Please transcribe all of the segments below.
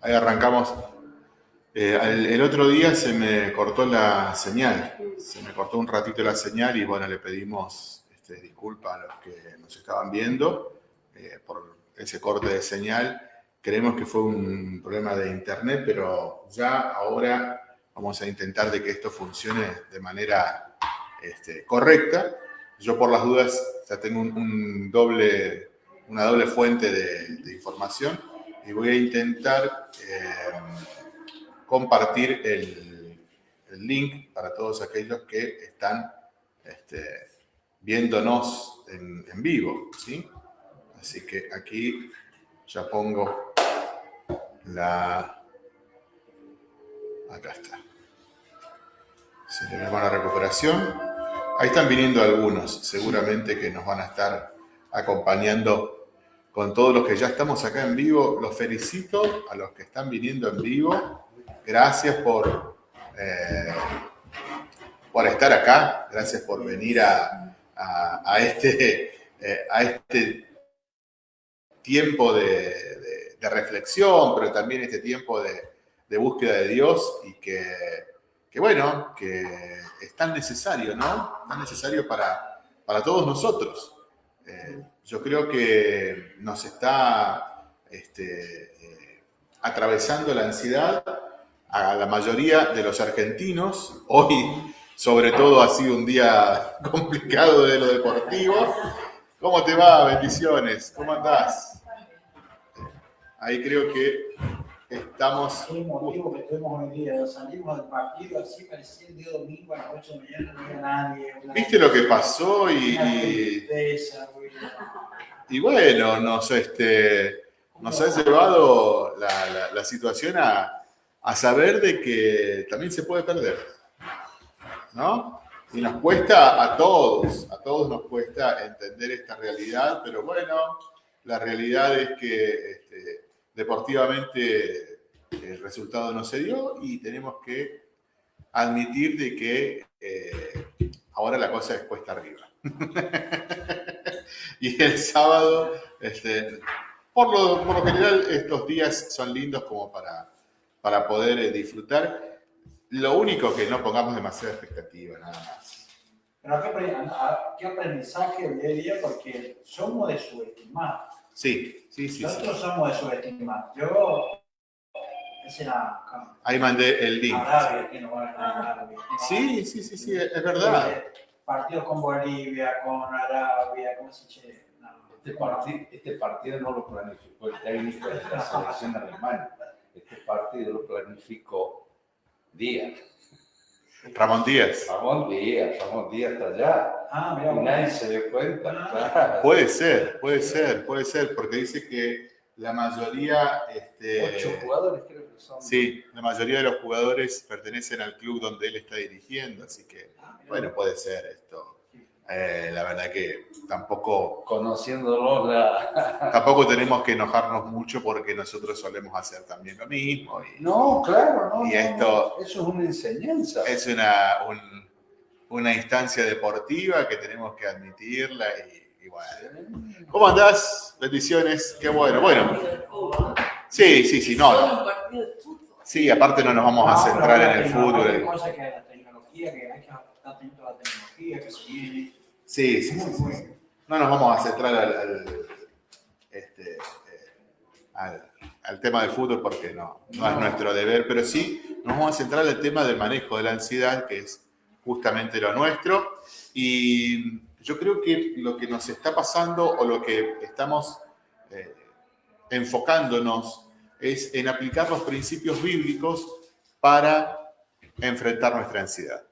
Ahí arrancamos. Eh, el, otro día se me cortó la señal, se me cortó un ratito la señal y bueno, le pedimos este, disculpas a los que nos estaban viendo eh, por ese corte de señal. Creemos que fue un problema de internet, pero ya ahora vamos a intentar de que esto funcione de manera este, correcta. Yo por las dudas ya tengo un, doble, una doble fuente de información y voy a intentar eh, compartir el, link para todos aquellos que están este, viéndonos en, vivo. ¿sí? Así que aquí ya pongo la... Acá está. Se le llama la recuperación. Ahí están viniendo algunos, seguramente que nos van a estar acompañando con todos los que ya estamos acá en vivo. Los felicito a los que están viniendo en vivo. Gracias por, eh, por estar acá. Gracias por venir a, este, eh, a este tiempo de, reflexión, pero también este tiempo de, búsqueda de Dios y que, bueno, que es tan necesario, ¿no? Tan necesario para, para todos nosotros. Eh, yo creo que nos está este, eh, atravesando la ansiedad a la mayoría de los argentinos. Hoy, sobre todo, ha sido un día complicado de lo deportivo. ¿Cómo te va? Bendiciones. ¿Cómo andás? Ahí creo que estamos... Sí, motivo que tuvimos hoy día. Salimos del partido así, parecía el día domingo a las 8 de la mañana, no había nadie. ¿Viste lo que pasó? Y, y bueno, nos, este, nos ha llevado la, situación a, saber de que también se puede perder. ¿No? Y nos cuesta a todos, a todos nos cuesta entender esta realidad, pero bueno, la realidad es que este, deportivamente el resultado no se dio y tenemos que admitir de que eh, ahora la cosa es cuesta arriba. y el sábado, este, por, lo, general, estos días son lindos como para, para poder eh, disfrutar. Lo único que no pongamos demasiada expectativa, nada más. Pero qué, aprendizaje en día, porque somos de subestimar. Sí, sí, sí. Nosotros somos de subestimar. Yo Ahí mandé el link. Sí, sí, sí, sí, es verdad partidos con Bolivia, con Arabia, ¿cómo se dice? Este, partido, este partido no lo planificó el técnico de la selección alemana. Este partido lo planificó Díaz. Ramón Díaz. Ramón Díaz, Ramón Díaz está allá. Ah, mira, y nadie se dio cuenta. Ah. Puede ser, puede ser, puede ser, porque dice que la mayoría... Este, Ocho jugadores creo que son. Sí, la mayoría de los jugadores pertenecen al club donde él está dirigiendo, así que bueno, puede ser esto. Eh, la verdad que tampoco... Conociéndolo, la... Tampoco tenemos que enojarnos mucho porque nosotros solemos hacer también lo mismo. no, claro, no. Y esto... eso es una enseñanza. Es una, una instancia deportiva que tenemos que admitirla y, bueno. ¿Cómo andás? Bendiciones, qué bueno. Bueno. Sí, sí, sí, no. Sí, aparte no nos vamos a centrar en el fútbol. Sí, sí, sí, No nos vamos a centrar al, este, eh, al, tema del fútbol porque no, no es nuestro deber, pero sí nos vamos a centrar en el tema del manejo de la ansiedad, que es justamente lo nuestro. Y yo creo que lo que nos está pasando o lo que estamos eh, enfocándonos es en aplicar los principios bíblicos para enfrentar nuestra ansiedad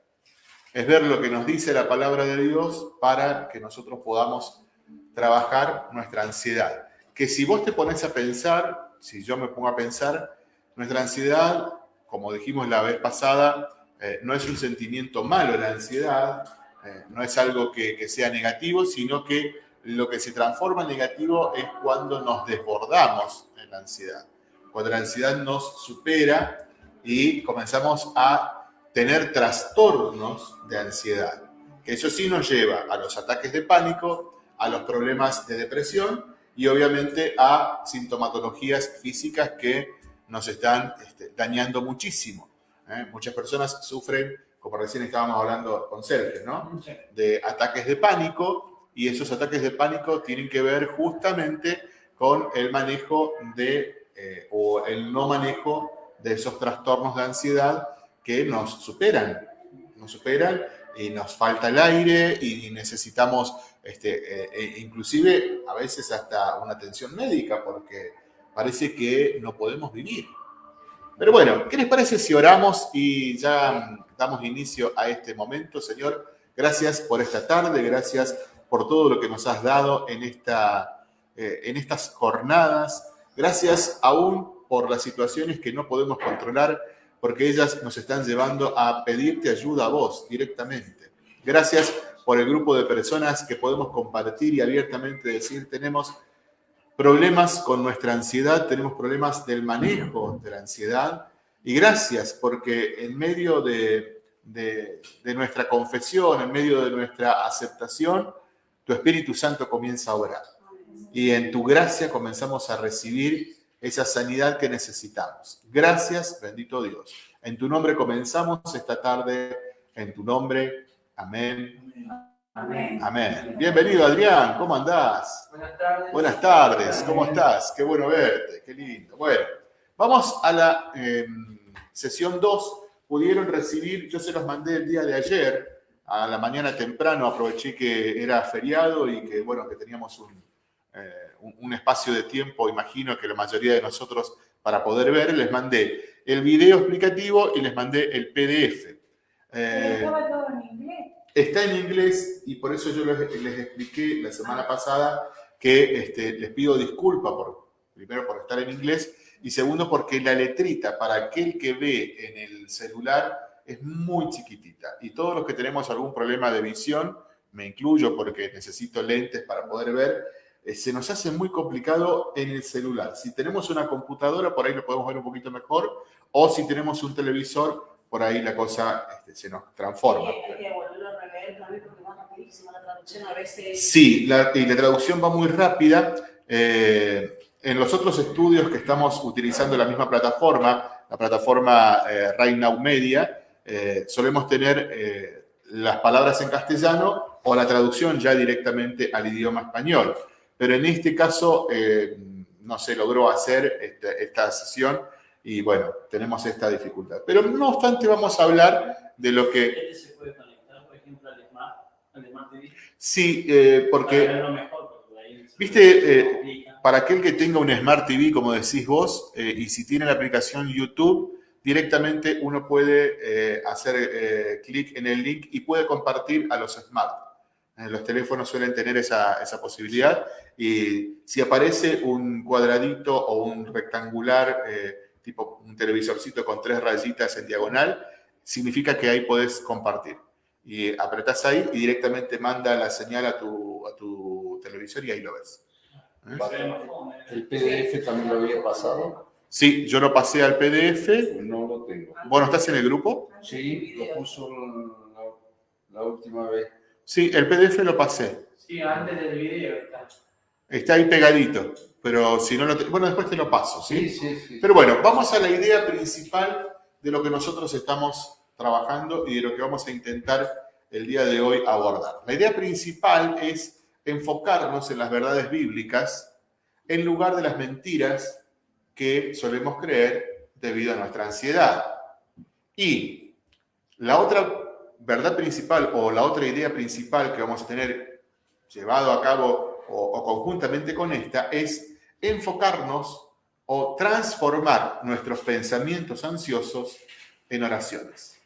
es ver lo que nos dice la palabra de Dios para que nosotros podamos trabajar nuestra ansiedad. Que si vos te pones a pensar, si yo me pongo a pensar, nuestra ansiedad, como dijimos la vez pasada, eh, no es un sentimiento malo la ansiedad, eh, no es algo que, sea negativo, sino que lo que se transforma en negativo es cuando nos desbordamos en la ansiedad, cuando la ansiedad nos supera y comenzamos a tener trastornos de ansiedad, que eso sí nos lleva a los ataques de pánico, a los problemas de depresión y obviamente a sintomatologías físicas que nos están este, dañando muchísimo. ¿eh? Muchas personas sufren, como recién estábamos hablando con Sergio, ¿no? de ataques de pánico y esos ataques de pánico tienen que ver justamente con el manejo de, eh, o el no manejo de esos trastornos de ansiedad que nos superan, nos superan y nos falta el aire y necesitamos, este, eh, e inclusive a veces hasta una atención médica porque parece que no podemos vivir. Pero bueno, ¿qué les parece si oramos y ya damos inicio a este momento, Señor? Gracias por esta tarde, gracias por todo lo que nos has dado en, esta, eh, en estas jornadas. Gracias aún por las situaciones que no podemos controlar, porque ellas nos están llevando a pedirte ayuda a vos directamente. Gracias por el grupo de personas que podemos compartir y abiertamente decir, tenemos problemas con nuestra ansiedad, tenemos problemas del manejo de la ansiedad. Y gracias porque en medio de, nuestra confesión, en medio de nuestra aceptación, tu Espíritu Santo comienza a orar. Y en tu gracia comenzamos a recibir esa sanidad que necesitamos. Gracias, bendito Dios. En tu nombre comenzamos esta tarde, en tu nombre. Amén. Amén. Amén. Bienvenido, Adrián. ¿Cómo andás? Buenas tardes. Buenas tardes. ¿Cómo estás? Qué bueno verte. Qué lindo. Bueno, vamos a la em, sesión 2. Pudieron recibir, yo se los mandé el día de ayer, a la mañana temprano, aproveché que era feriado y que, bueno, que teníamos un, eh, un espacio de tiempo, imagino que la mayoría de nosotros, para poder ver, les mandé el video explicativo y les mandé el PDF. Eh, ¿Estaba todo en inglés? Está en inglés y por eso yo les, expliqué la semana pasada que este, les pido disculpas, por, primero por estar en inglés y segundo porque la letrita para aquel que ve en el celular es muy chiquitita y todos los que tenemos algún problema de visión, me incluyo porque necesito lentes para poder ver, se nos hace muy complicado en el celular. Si tenemos una computadora, por ahí lo podemos ver un poquito mejor, o si tenemos un televisor, por ahí la cosa este, se nos transforma. Sí, la, y la traducción va muy rápida. Eh, en los otros estudios que estamos utilizando la misma plataforma, la plataforma eh, Media, eh, solemos tener eh, las palabras en castellano o la traducción ya directamente al idioma español. Pero en este caso no se logró hacer esta, esta sesión y bueno, tenemos esta dificultad. Pero no obstante vamos a hablar de lo que... ¿Este se puede conectar, por ejemplo, al Smart, al Smart TV? Sí, eh, porque... Para mejor, porque ahí Viste, eh, para aquel que tenga un Smart TV, como decís vos, eh, y si tiene la aplicación YouTube, directamente uno puede eh, hacer eh, clic en el link y puede compartir a los Smart. Eh, los teléfonos suelen tener esa, esa, posibilidad y si aparece un cuadradito o un rectangular tipo un televisorcito con tres rayitas en diagonal, significa que ahí podés compartir. Y apretás ahí y directamente manda la señal a tu, a tu televisor y ahí lo ves. ¿Eh? ¿El PDF también lo había pasado? Sí, yo lo pasé al PDF. No lo tengo. Bueno, ¿estás en el grupo? Sí, lo puso la, la última vez. Sí, el PDF lo pasé. Sí, antes del video está. Está ahí pegadito pero si no lo... Bueno, después te lo paso, ¿sí? Sí, sí, sí. Pero bueno, vamos a la idea principal de lo que nosotros estamos trabajando y de lo que vamos a intentar el día de hoy abordar. La idea principal es enfocarnos en las verdades bíblicas en lugar de las mentiras que solemos creer debido a nuestra ansiedad. Y la otra verdad principal o la otra idea principal que vamos a tener llevado a cabo o, conjuntamente con esta es enfocarnos o transformar nuestros pensamientos ansiosos en oraciones.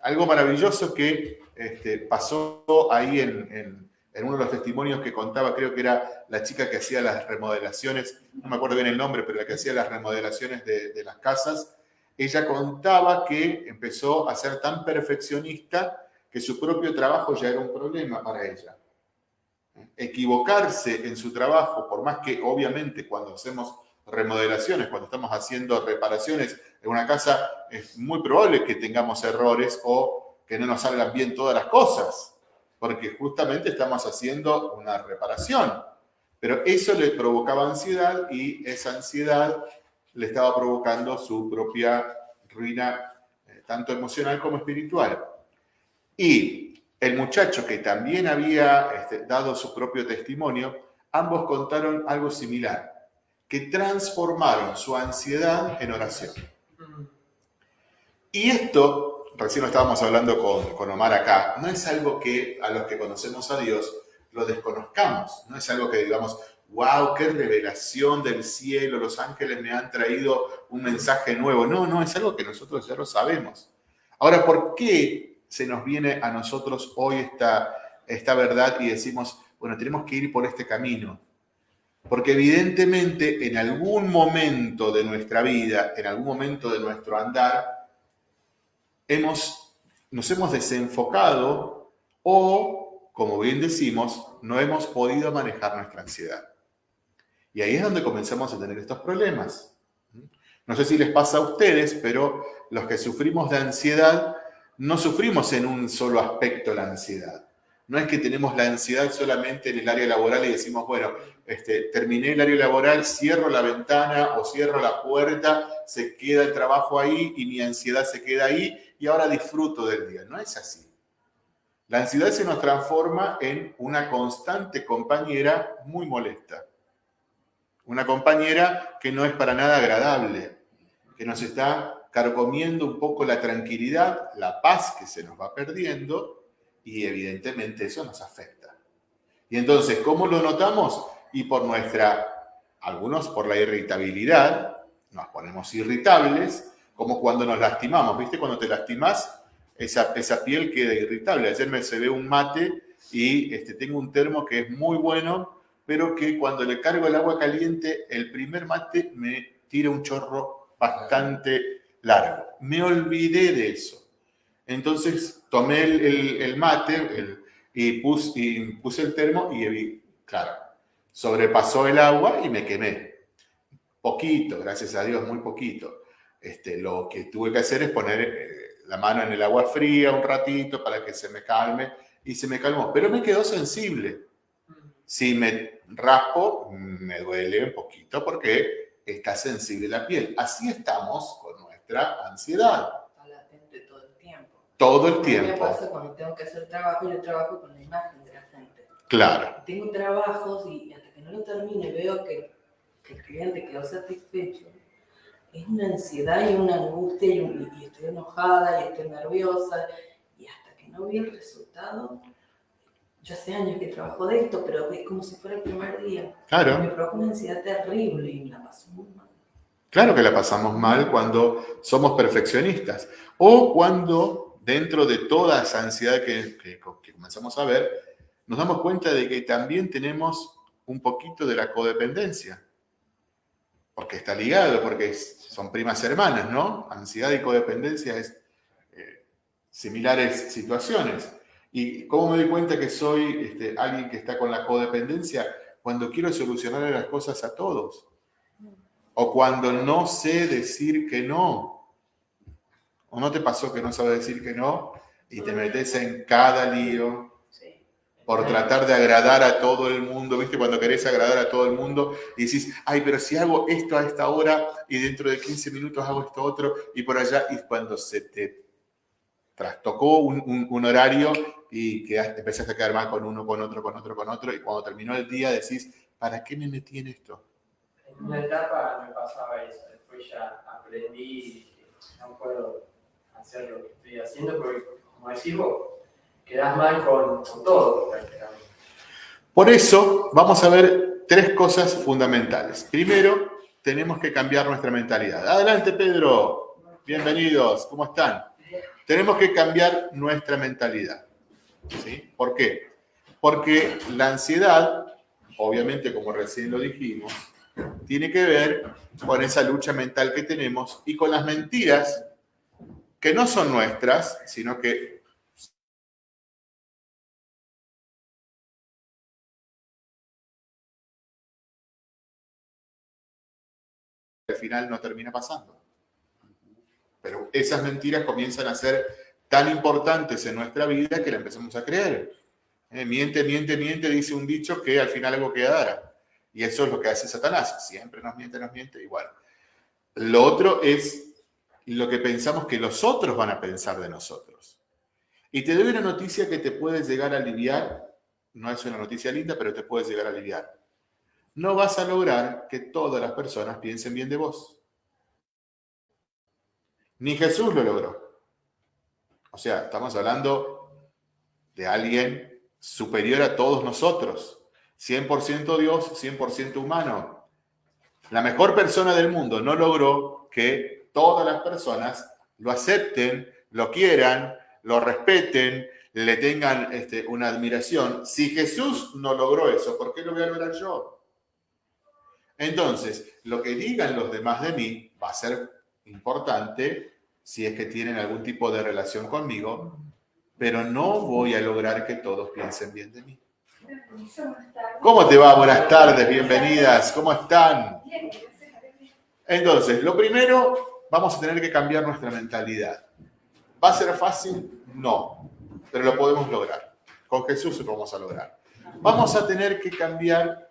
Algo maravilloso que este, pasó ahí en, uno de los testimonios que contaba, creo que era la chica que hacía las remodelaciones, no me acuerdo bien el nombre, pero la que hacía las remodelaciones de, de las casas, ella contaba que empezó a ser tan perfeccionista que su propio trabajo ya era un problema para ella equivocarse en su trabajo, por más que obviamente cuando hacemos remodelaciones, cuando estamos haciendo reparaciones en una casa, es muy probable que tengamos errores o que no nos salgan bien todas las cosas, porque justamente estamos haciendo una reparación. Pero eso le provocaba ansiedad y esa ansiedad le estaba provocando su propia ruina, eh, tanto emocional como espiritual. Y el muchacho que también había este, dado su propio testimonio, ambos contaron algo similar, que transformaron su ansiedad en oración. Y esto, recién lo estábamos hablando con, con Omar acá, no es algo que a los que conocemos a Dios lo desconozcamos, no es algo que digamos, wow, qué revelación del cielo, los ángeles me han traído un mensaje nuevo. No, no, es algo que nosotros ya lo sabemos. Ahora, ¿por qué se nos viene a nosotros hoy esta, esta verdad y decimos, bueno, tenemos que ir por este camino? Porque evidentemente en algún momento de nuestra vida, en algún momento de nuestro andar, hemos, nos hemos desenfocado o, como bien decimos, no hemos podido manejar nuestra ansiedad. Y ahí es donde comenzamos a tener estos problemas. No sé si les pasa a ustedes, pero los que sufrimos de ansiedad, no sufrimos en un solo aspecto la ansiedad. No es que tenemos la ansiedad solamente en el área laboral y decimos, bueno, este, terminé el área laboral, cierro la ventana o cierro la puerta, se queda el trabajo ahí y mi ansiedad se queda ahí y ahora disfruto del día. No es así. La ansiedad se nos transforma en una constante compañera muy molesta. Una compañera que no es para nada agradable, que nos está carcomiendo un poco la tranquilidad, la paz que se nos va perdiendo y evidentemente eso nos afecta. Y entonces, ¿cómo lo notamos? Y por nuestra, algunos por la irritabilidad, nos ponemos irritables, como cuando nos lastimamos, ¿viste? Cuando te lastimas, esa, esa piel queda irritable. Ayer me se ve un mate y este, tengo un termo que es muy bueno pero que cuando le cargo el agua caliente, el primer mate me tira un chorro bastante largo. Me olvidé de eso. Entonces tomé el, mate y, puse, y, puse, el termo y, claro, sobrepasó el agua y me quemé. Poquito, gracias a Dios, muy poquito. Este, lo que tuve que hacer es poner eh, la mano en el agua fría un ratito para que se me calme y se me calmó, pero me quedó sensible. Si me raspo, me duele un poquito porque está sensible la piel. Así estamos con nuestra ansiedad. Está latente todo el tiempo. Todo el tiempo. Me pasa cuando tengo que hacer trabajo, yo trabajo con la imagen de la gente. Claro. Tengo trabajos y hasta que no lo termine veo que, que el cliente quedó satisfecho. Es una ansiedad y una angustia y, y estoy enojada y estoy nerviosa y hasta que no vi el resultado yo hace años que trabajo de esto, pero es como si fuera el primer día. Claro. Me provoca una ansiedad terrible y la paso muy mal. Claro que la pasamos mal cuando somos perfeccionistas o cuando dentro de toda esa ansiedad que, que, que comenzamos a ver, nos damos cuenta de que también tenemos un poquito de la codependencia. Porque está ligado, porque son primas hermanas, ¿no? Ansiedad y codependencia es eh, similares situaciones. ¿Y cómo me doy cuenta que soy este, alguien que está con la codependencia? Cuando quiero solucionar las cosas a todos. O cuando no sé decir que no. ¿O no te pasó que no sabes decir que no? Y te metes en cada lío por tratar de agradar a todo el mundo, ¿viste? Cuando querés agradar a todo el mundo y decís, ay, pero si hago esto a esta hora y dentro de 15 minutos hago esto otro y por allá, y cuando se te trastocó un, un, un horario y quedaste, empezaste a quedar mal con uno, con otro, con otro, con otro, y cuando terminó el día decís, ¿para qué me metí en esto? En una etapa me pasaba eso, después ya aprendí que no puedo hacer lo que estoy haciendo porque, como decís vos, quedás mal con, con todo prácticamente. Por eso vamos a ver tres cosas fundamentales. Primero, tenemos que cambiar nuestra mentalidad. Adelante, Pedro. Bienvenidos. ¿Cómo están? Tenemos que cambiar nuestra mentalidad. ¿Sí? ¿Por qué? Porque la ansiedad, obviamente como recién lo dijimos, tiene que ver con esa lucha mental que tenemos y con las mentiras que no son nuestras, sino que al final no termina pasando. Pero esas mentiras comienzan a ser tan importantes en nuestra vida que la empezamos a creer. Eh, miente, miente, miente, dice un dicho que al final algo quedará. Y eso es lo que hace Satanás. Siempre nos miente, nos miente, igual. Lo otro es lo que pensamos que los otros van a pensar de nosotros. Y te doy una noticia que te puede llegar a aliviar. No es una noticia linda, pero te puede llegar a aliviar. No vas a lograr que todas las personas piensen bien de vos. Ni Jesús lo logró. O sea, estamos hablando de alguien superior a todos nosotros. 100% Dios, 100% humano. La mejor persona del mundo no logró que todas las personas lo acepten, lo quieran, lo respeten, le tengan este, una admiración. Si Jesús no logró eso, ¿por qué lo voy a lograr yo? Entonces, lo que digan los demás de mí va a ser importante si es que tienen algún tipo de relación conmigo, pero no voy a lograr que todos piensen bien de mí. ¿Cómo te va? Buenas tardes, bienvenidas. ¿Cómo están? Entonces, lo primero, vamos a tener que cambiar nuestra mentalidad. ¿Va a ser fácil? No, pero lo podemos lograr. Con Jesús lo vamos a lograr. Vamos a tener que cambiar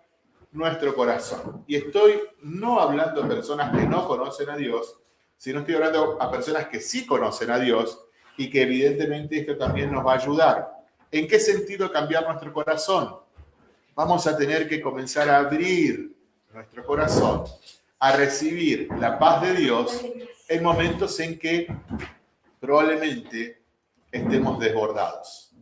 nuestro corazón. Y estoy no hablando de personas que no conocen a Dios, sino estoy hablando a personas que sí conocen a Dios y que evidentemente esto también nos va a ayudar. ¿En qué sentido cambiar nuestro corazón? Vamos a tener que comenzar a abrir nuestro corazón, a recibir la paz de Dios en momentos en que probablemente estemos desbordados.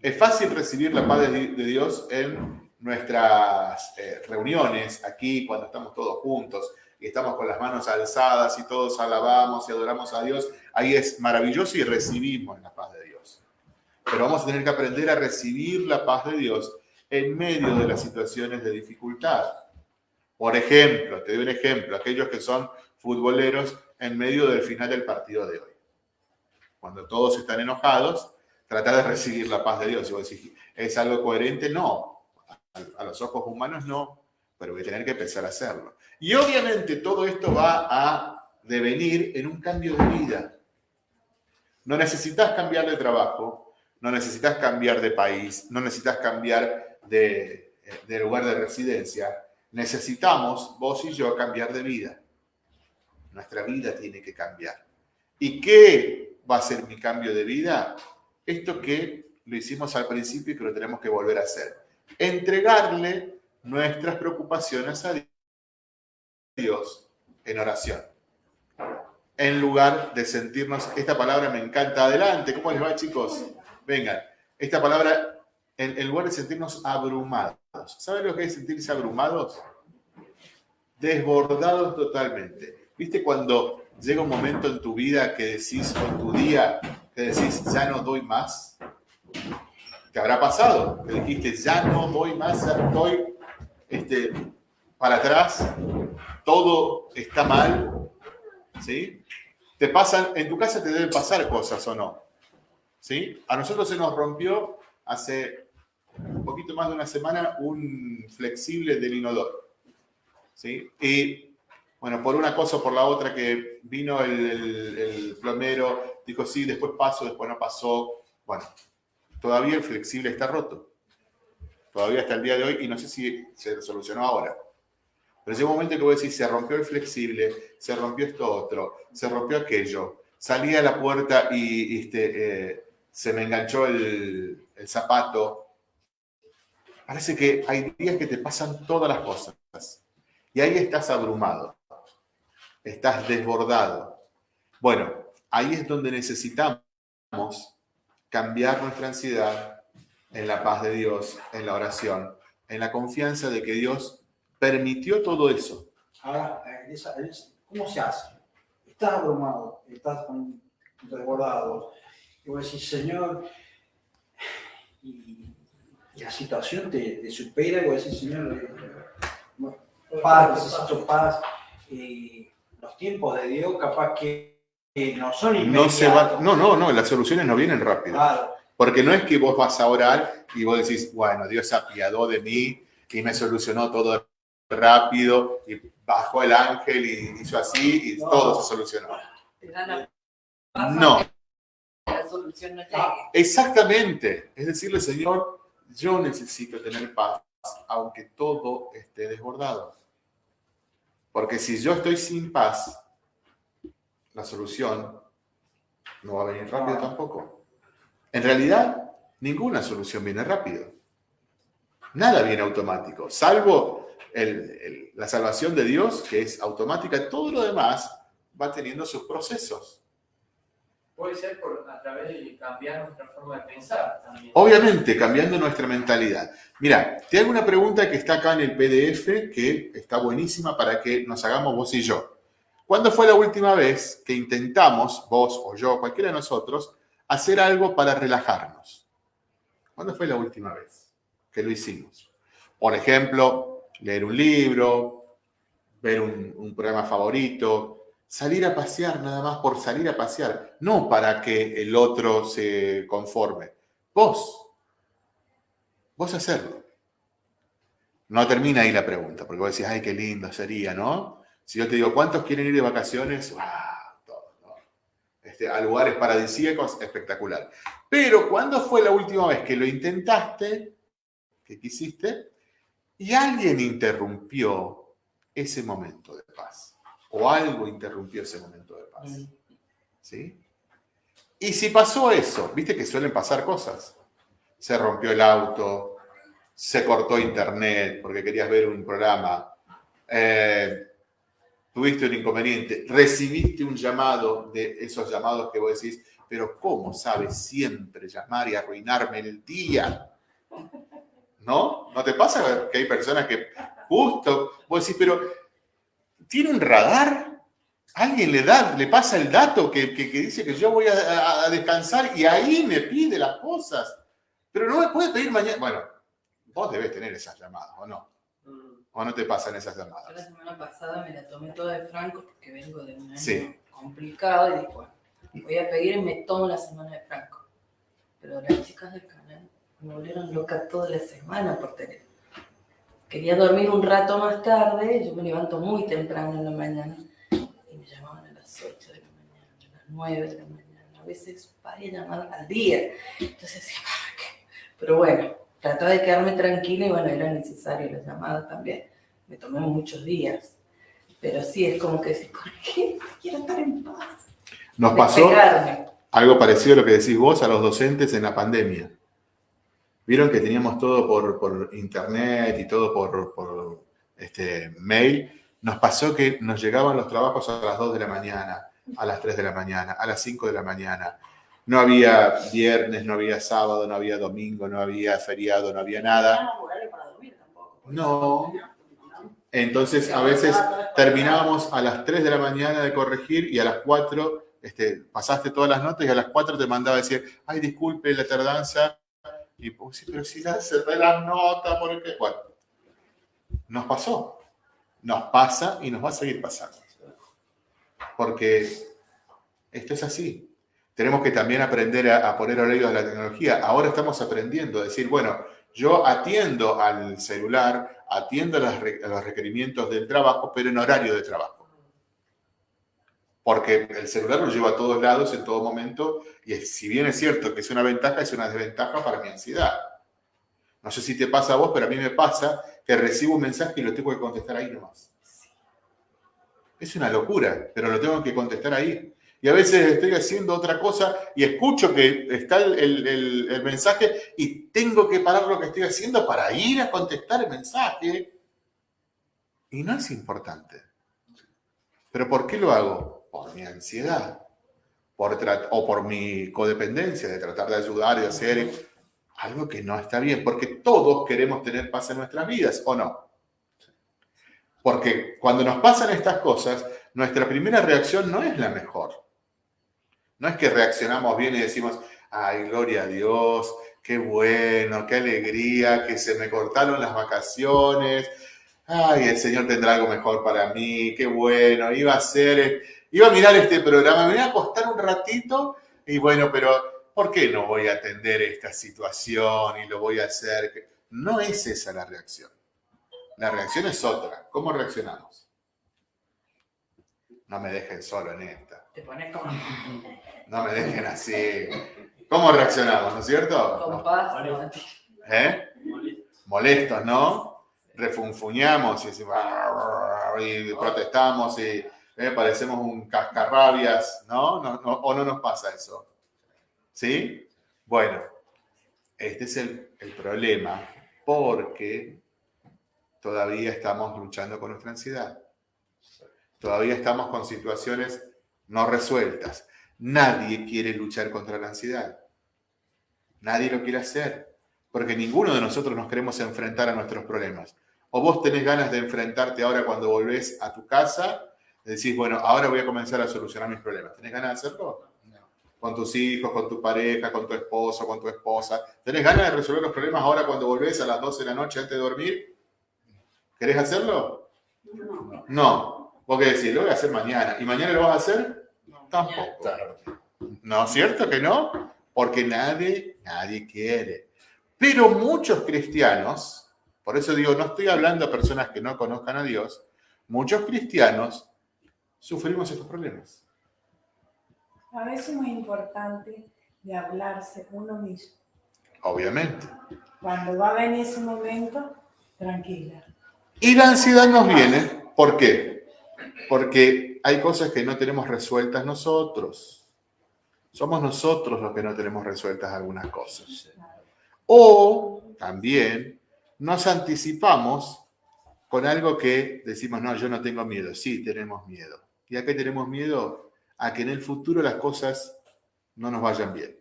Es fácil recibir la paz de, Dios en nuestras eh, reuniones, aquí, cuando estamos todos juntos y estamos con las manos alzadas y todos alabamos y adoramos a Dios. Ahí es maravilloso y recibimos la paz de Dios. Pero vamos a tener que aprender a recibir la paz de Dios en medio de las situaciones de dificultad. Por ejemplo, te doy un ejemplo, aquellos que son futboleros en medio del final del partido de hoy. Cuando todos están enojados, trata de recibir la paz de Dios. ¿es algo coherente? No. A los ojos humanos no, pero voy a tener que empezar a hacerlo. Y obviamente todo esto va a devenir en un cambio de vida. No necesitas cambiar de trabajo, no necesitas cambiar de país, no necesitas cambiar de, de lugar de residencia. Necesitamos, vos y yo, cambiar de vida. Nuestra vida tiene que cambiar. ¿Y qué va a ser mi cambio de vida? Esto que lo hicimos al principio y que lo tenemos que volver a hacer. Entregarle nuestras preocupaciones a Dios en oración. En lugar de sentirnos, esta palabra me encanta, adelante, ¿cómo les va chicos? Vengan, esta palabra, en, lugar de sentirnos abrumados, ¿saben lo que es sentirse abrumados? Desbordados totalmente. ¿Viste cuando llega un momento en tu vida que decís, o en tu día, que decís, ya no doy más? ¿Te habrá pasado? Que dijiste, ya no doy más, ya estoy este, para atrás, todo está mal, ¿sí? Te pasan, en tu casa te deben pasar cosas o no, ¿sí? A nosotros se nos rompió hace un poquito más de una semana un flexible del inodoro, ¿sí? Y bueno, por una cosa o por la otra que vino el, plomero, dijo sí, después paso, después no pasó. Bueno, todavía el flexible está roto. Todavía hasta el día de hoy y no sé si se solucionó ahora. Pero llega un momento que voy a decir, se rompió el flexible, se rompió esto otro, se rompió aquello. Salí a la puerta y, este, eh, se me enganchó el, el zapato. Parece que hay días que te pasan todas las cosas. Y ahí estás abrumado estás desbordado. Bueno, ahí es donde necesitamos cambiar nuestra ansiedad en la paz de Dios, en la oración, en la confianza de que Dios permitió todo eso. Ahora, ¿cómo se hace? Estás abrumado, estás desbordado, y vos decís, Señor, y, la situación te, supera, y vos decís, Señor, eh, paz, necesito paz. y los tiempos de Dios capaz que no son inmediatos. No, no, no, no, las soluciones no vienen rápido. Porque no es que vos vas a orar y vos decís, bueno, Dios se apiadó de mí y me solucionó todo rápido y bajó el ángel y hizo así y todo se solucionó. No. La solución no Exactamente. Es decirle, Señor, yo necesito tener paz, aunque todo esté desbordado. Porque si yo estoy sin paz, la solución no va a venir rápido tampoco. En realidad, ninguna solución viene rápido. Nada viene automático, salvo el- el- la salvación de Dios, que es automática. Todo lo demás va teniendo sus procesos. Puede ser por, a través de cambiar nuestra forma de pensar también. Obviamente, cambiando nuestra mentalidad. Mira, te hago una pregunta que está acá en el PDF, que está buenísima para que nos hagamos vos y yo. ¿Cuándo fue la última vez que intentamos, vos o yo, cualquiera de nosotros, hacer algo para relajarnos? ¿Cuándo fue la última vez que lo hicimos? Por ejemplo, leer un libro, ver un, programa favorito, salir a pasear nada más por salir a pasear, no para que el otro se conforme. Vos, vos hacerlo. No termina ahí la pregunta, porque vos decís, ay, qué lindo sería, ¿no? Si yo te digo, ¿cuántos quieren ir de vacaciones? ¡Wow! Este, a lugares paradisíacos, espectacular. Pero, ¿cuándo fue la última vez que lo intentaste, que quisiste, y alguien interrumpió ese momento de paz? O algo interrumpió ese momento de paz. Mm. ¿Sí? Y si pasó eso, viste que suelen pasar cosas. Se rompió el auto, se cortó internet porque querías ver un programa, eh, tuviste un inconveniente, recibiste un llamado de esos llamados que vos decís, pero ¿cómo sabes siempre llamar y arruinarme el día? ¿No? ¿No te pasa que hay personas que justo, vos decís, pero ¿tiene un radar? Alguien le da, le pasa el dato que, que- dice que yo voy a, a- a descansar y ahí me pide las cosas. Pero no me puede pedir mañana. Bueno, vos debes tener esas llamadas, ¿o no? ¿O no te pasan esas Yo la llamadas? semana pasada me la tomé toda de Franco porque vengo de un año Sí. complicado y dije, bueno, voy a pedir y me tomo la semana de Franco. Pero las chicas del canal me volvieron loca toda la semana por teléfono. Quería dormir un rato más tarde, yo me levanto muy temprano en la mañana y me llamaban a las 8 de la mañana, a las 9 de la mañana, a veces varias llamadas al día. Entonces decía, ¿para qué? Pero bueno, trataba de quedarme tranquila y bueno, era necesario la llamada también. Me tomé muchos días. Pero sí, es como que decís, ¿por qué? Quiero estar en paz. Nos pasó algo parecido a lo que decís vos a los docentes en la pandemia. Vieron que teníamos todo por, por internet y todo por, por, este, mail. Nos pasó que nos llegaban los trabajos a las 2 de la mañana, a las 3 de la mañana, a las 5 de la mañana. No había viernes, no había sábado, no había domingo, no había feriado, no había nada. No. Entonces, a veces terminábamos a las 3 de la mañana de corregir y a las 4 este, pasaste todas las notas y a las 4 te mandaba decir, ay, disculpe la tardanza. Y pues, sí, pero si ya cerré las notas, ¿por qué? Bueno, nos pasó. Nos pasa y nos va a seguir pasando. Porque esto es así. Tenemos que también aprender a, a poner oídos a la tecnología. Ahora estamos aprendiendo a decir, bueno, yo atiendo al celular, atiendo a, los requerimientos del trabajo, pero en horario de trabajo. Porque el celular lo llevo a todos lados en todo momento y si bien es cierto que es una ventaja, es una desventaja para mi ansiedad. No sé si te pasa a vos, pero a mí me pasa que recibo un mensaje y lo tengo que contestar ahí nomás. Es una locura, pero lo tengo que contestar ahí. Y a veces estoy haciendo otra cosa y escucho que está el, mensaje y tengo que parar lo que estoy haciendo para ir a contestar el mensaje. Y no es importante. ¿Pero por qué lo hago? Por mi ansiedad. Por o por mi codependencia de tratar de ayudar y hacer algo que no está bien. Porque todos queremos tener paz en nuestras vidas, ¿o no? Porque cuando nos pasan estas cosas, nuestra primera reacción no es la mejor. No es que reaccionamos bien y decimos, ay, gloria a Dios, qué bueno, qué alegría, que se me cortaron las vacaciones, ay, el Señor tendrá algo mejor para mí, qué bueno, iba a ser, iba a mirar este programa, me voy a acostar un ratito y bueno, pero ¿por qué no voy a atender esta situación y lo voy a hacer? No es esa la reacción. La reacción es otra. ¿Cómo reaccionamos? No me dejen solo en esta. Te pones como No me dejen así. ¿Cómo reaccionamos, no es cierto? con paz. ¿Eh? Molesto. Molestos, ¿no? refunfuñamos y, decimos, y protestamos y eh, parecemos un cascarrabias, ¿no? No, no ¿O no nos pasa eso? ¿Sí? Bueno, este es el, el problema porque todavía estamos luchando con nuestra ansiedad. Todavía estamos con situaciones no resueltas. Nadie quiere luchar contra la ansiedad. Nadie lo quiere hacer, porque ninguno de nosotros nos queremos enfrentar a nuestros problemas. O vos tenés ganas de enfrentarte ahora cuando volvés a tu casa, decís, bueno, ahora voy a comenzar a solucionar mis problemas. ¿Tenés ganas de hacerlo? Con tus hijos, con tu pareja, con tu esposo, con tu esposa. ¿Tenés ganas de resolver los problemas ahora cuando volvés a las 12 de la noche antes de dormir? ¿Querés hacerlo? No. No. Vos qué decís, lo voy a hacer mañana. ¿Y mañana lo vas a hacer? Tampoco. ¿No es cierto que no? Porque nadie, nadie quiere. Pero muchos cristianos, por eso digo, no estoy hablando a personas que no conozcan a Dios, muchos cristianos sufrimos estos problemas. A veces es muy importante de hablarse uno mismo. Obviamente. Cuando va a venir ese momento, tranquila. Y la ansiedad nos viene, ¿por qué? Porque hay cosas que no tenemos resueltas nosotros. Somos nosotros los que no tenemos resueltas algunas cosas. O también nos anticipamos con algo que decimos, no, yo no tengo miedo. Sí, tenemos miedo. ¿Y a qué tenemos miedo? A que en el futuro las cosas no nos vayan bien.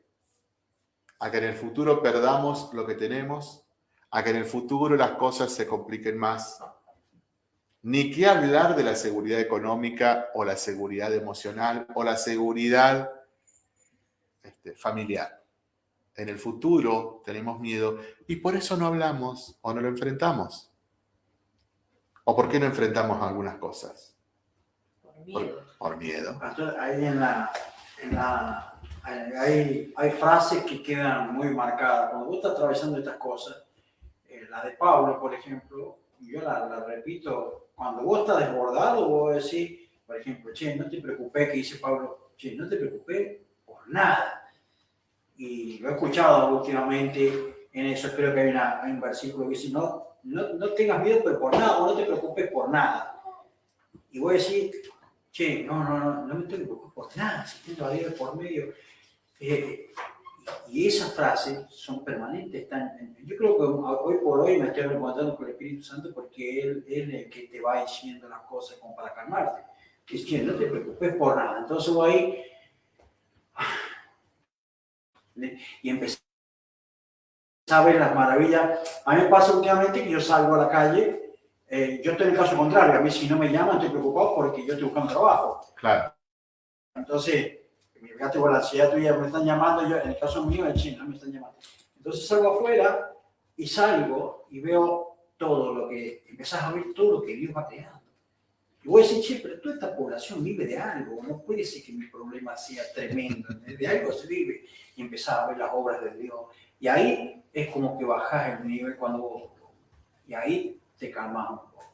A que en el futuro perdamos lo que tenemos. A que en el futuro las cosas se compliquen más. Ni qué hablar de la seguridad económica o la seguridad emocional o la seguridad este, familiar. En el futuro tenemos miedo y por eso no hablamos o no lo enfrentamos. ¿O por qué no enfrentamos algunas cosas? Por miedo. Por miedo. Ahí en la, en la hay, hay frases que quedan muy marcadas. Cuando vos estás atravesando estas cosas, eh, la de Pablo, por ejemplo, yo la, la, repito, cuando vos estás desbordado, vos decís, por ejemplo, che, no te preocupes, que dice Pablo, che, no te preocupes por nada. Y lo he escuchado últimamente en eso, creo que hay, un versículo que dice, no, no, no tengas miedo pero por nada, o no te preocupes por nada. Y voy a decir, che, no, no, no, no me tengo por nada, si tengo a Dios por medio. Eh, y esas frases son permanentes. Están, yo creo que hoy por hoy me estoy encontrando con el Espíritu Santo porque él, él es el que te va diciendo las cosas como para calmarte. Es que no te preocupes por nada. Entonces voy ahí y empecé a ver las maravillas. A mí me pasa últimamente que yo salgo a la calle, eh, yo estoy en el caso contrario, a mí si no me llaman estoy preocupado porque yo estoy buscando trabajo. Claro. Entonces, fíjate con la ansiedad tuya, me están llamando, yo, en el caso mío en China me están llamando. Entonces salgo afuera y salgo y veo todo lo que, empezás a ver todo lo que Dios va creando. Y voy a decir, che, pero toda esta población vive de algo, no puede ser que mi problema sea tremendo, de algo se vive. Y empezás a ver las obras de Dios. Y ahí es como que bajás el nivel cuando vos, y ahí te calmas un poco.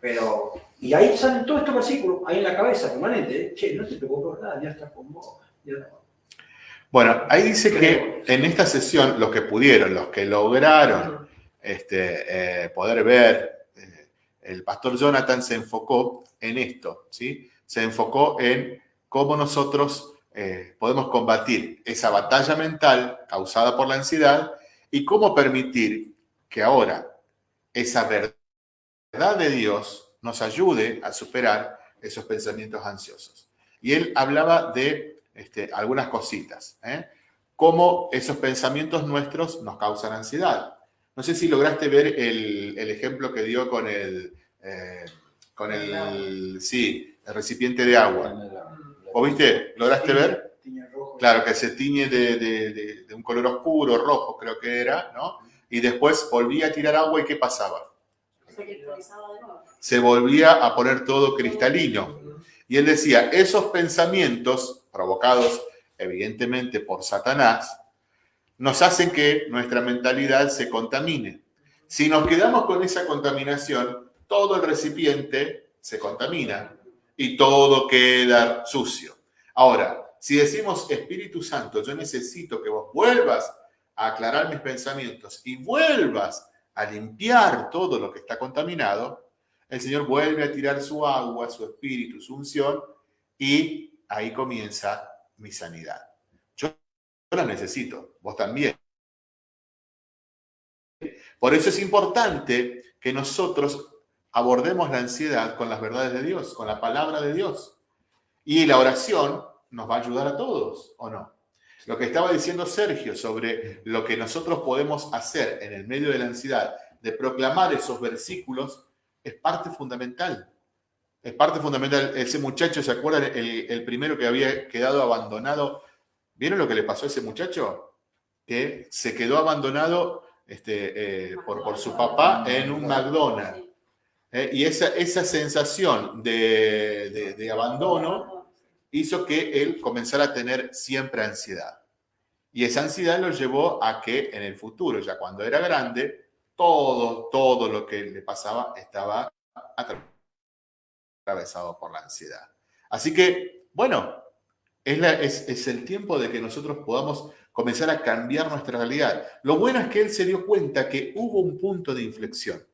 Pero, y ahí salen todos estos versículos, ahí en la cabeza, permanente, ¿eh? che, no te preocupes nada, ya está con vos. Ya Bueno, ahí dice que en esta sesión, los que pudieron, los que lograron este, eh, poder ver, eh, el pastor Jonathan se enfocó en esto, ¿sí? Se enfocó en cómo nosotros eh, podemos combatir esa batalla mental causada por la ansiedad y cómo permitir que ahora esa verdad de Dios nos ayude a superar esos pensamientos ansiosos. Y él hablaba de este, algunas cositas, ¿eh? cómo esos pensamientos nuestros nos causan ansiedad. No sé si lograste ver el, el ejemplo que dio con el, eh, con el, sí, el recipiente de agua. ¿O viste? ¿Lograste ver? Claro, que se tiñe de, de, de, de, un color oscuro, rojo creo que era, ¿no? Y después volvía a tirar agua y ¿qué pasaba? Se volvía a poner todo cristalino. Y él decía, esos pensamientos provocados evidentemente por Satanás, nos hacen que nuestra mentalidad se contamine. Si nos quedamos con esa contaminación, todo el recipiente se contamina y todo queda sucio. Ahora, si decimos, Espíritu Santo, yo necesito que vos vuelvas a aclarar mis pensamientos y vuelvas a limpiar todo lo que está contaminado, el Señor vuelve a tirar su agua, su espíritu, su unción, y ahí comienza mi sanidad. Yo la necesito, vos también. Por eso es importante que nosotros abordemos la ansiedad con las verdades de Dios, con la palabra de Dios. Y la oración nos va a ayudar a todos, ¿o no? Lo que estaba diciendo Sergio sobre lo que nosotros podemos hacer en el medio de la ansiedad, de proclamar esos versículos, es parte fundamental. Es parte fundamental. Ese muchacho, ¿se acuerdan? El, primero que había quedado abandonado. ¿Vieron lo que le pasó a ese muchacho? Que se quedó abandonado este, eh, por, por, su papá en un McDonald's. Eh, y esa, esa sensación de, de abandono hizo que él comenzara a tener siempre ansiedad. Y esa ansiedad lo llevó a que en el futuro, ya cuando era grande, todo, todo lo que le pasaba estaba atravesado por la ansiedad. Así que, bueno, es, el tiempo de que nosotros podamos comenzar a cambiar nuestra realidad. Lo bueno es que él se dio cuenta que hubo un punto de inflexión.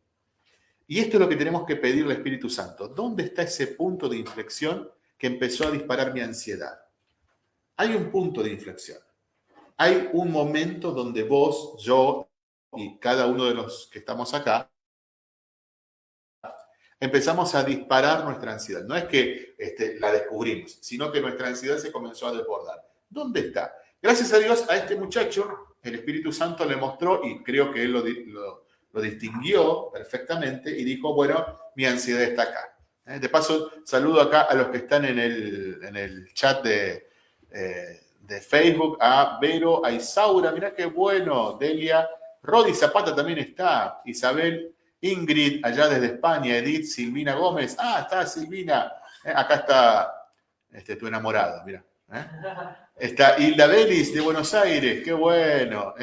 Y esto es lo que tenemos que pedirle al Espíritu Santo. ¿Dónde está ese punto de inflexión que empezó a disparar mi ansiedad. Hay un punto de inflexión. Hay un momento donde vos, yo y cada uno de los que estamos acá empezamos a disparar nuestra ansiedad. No es que este, la descubrimos, sino que nuestra ansiedad se comenzó a desbordar. ¿Dónde está? Gracias a Dios, a este muchacho, el Espíritu Santo le mostró, y creo que él lo, lo distinguió perfectamente, y dijo, bueno, mi ansiedad está acá. Eh, de paso, saludo acá a los que están en el, chat de, eh, de, Facebook, a Vero, a Isaura, mirá qué bueno, Delia, Rodi Zapata también está, Isabel, Ingrid, allá desde España, Edith, Silvina Gómez, ah, está Silvina, eh, acá está este, tu enamorado, mira. Está Hilda Belis de Buenos Aires, qué bueno.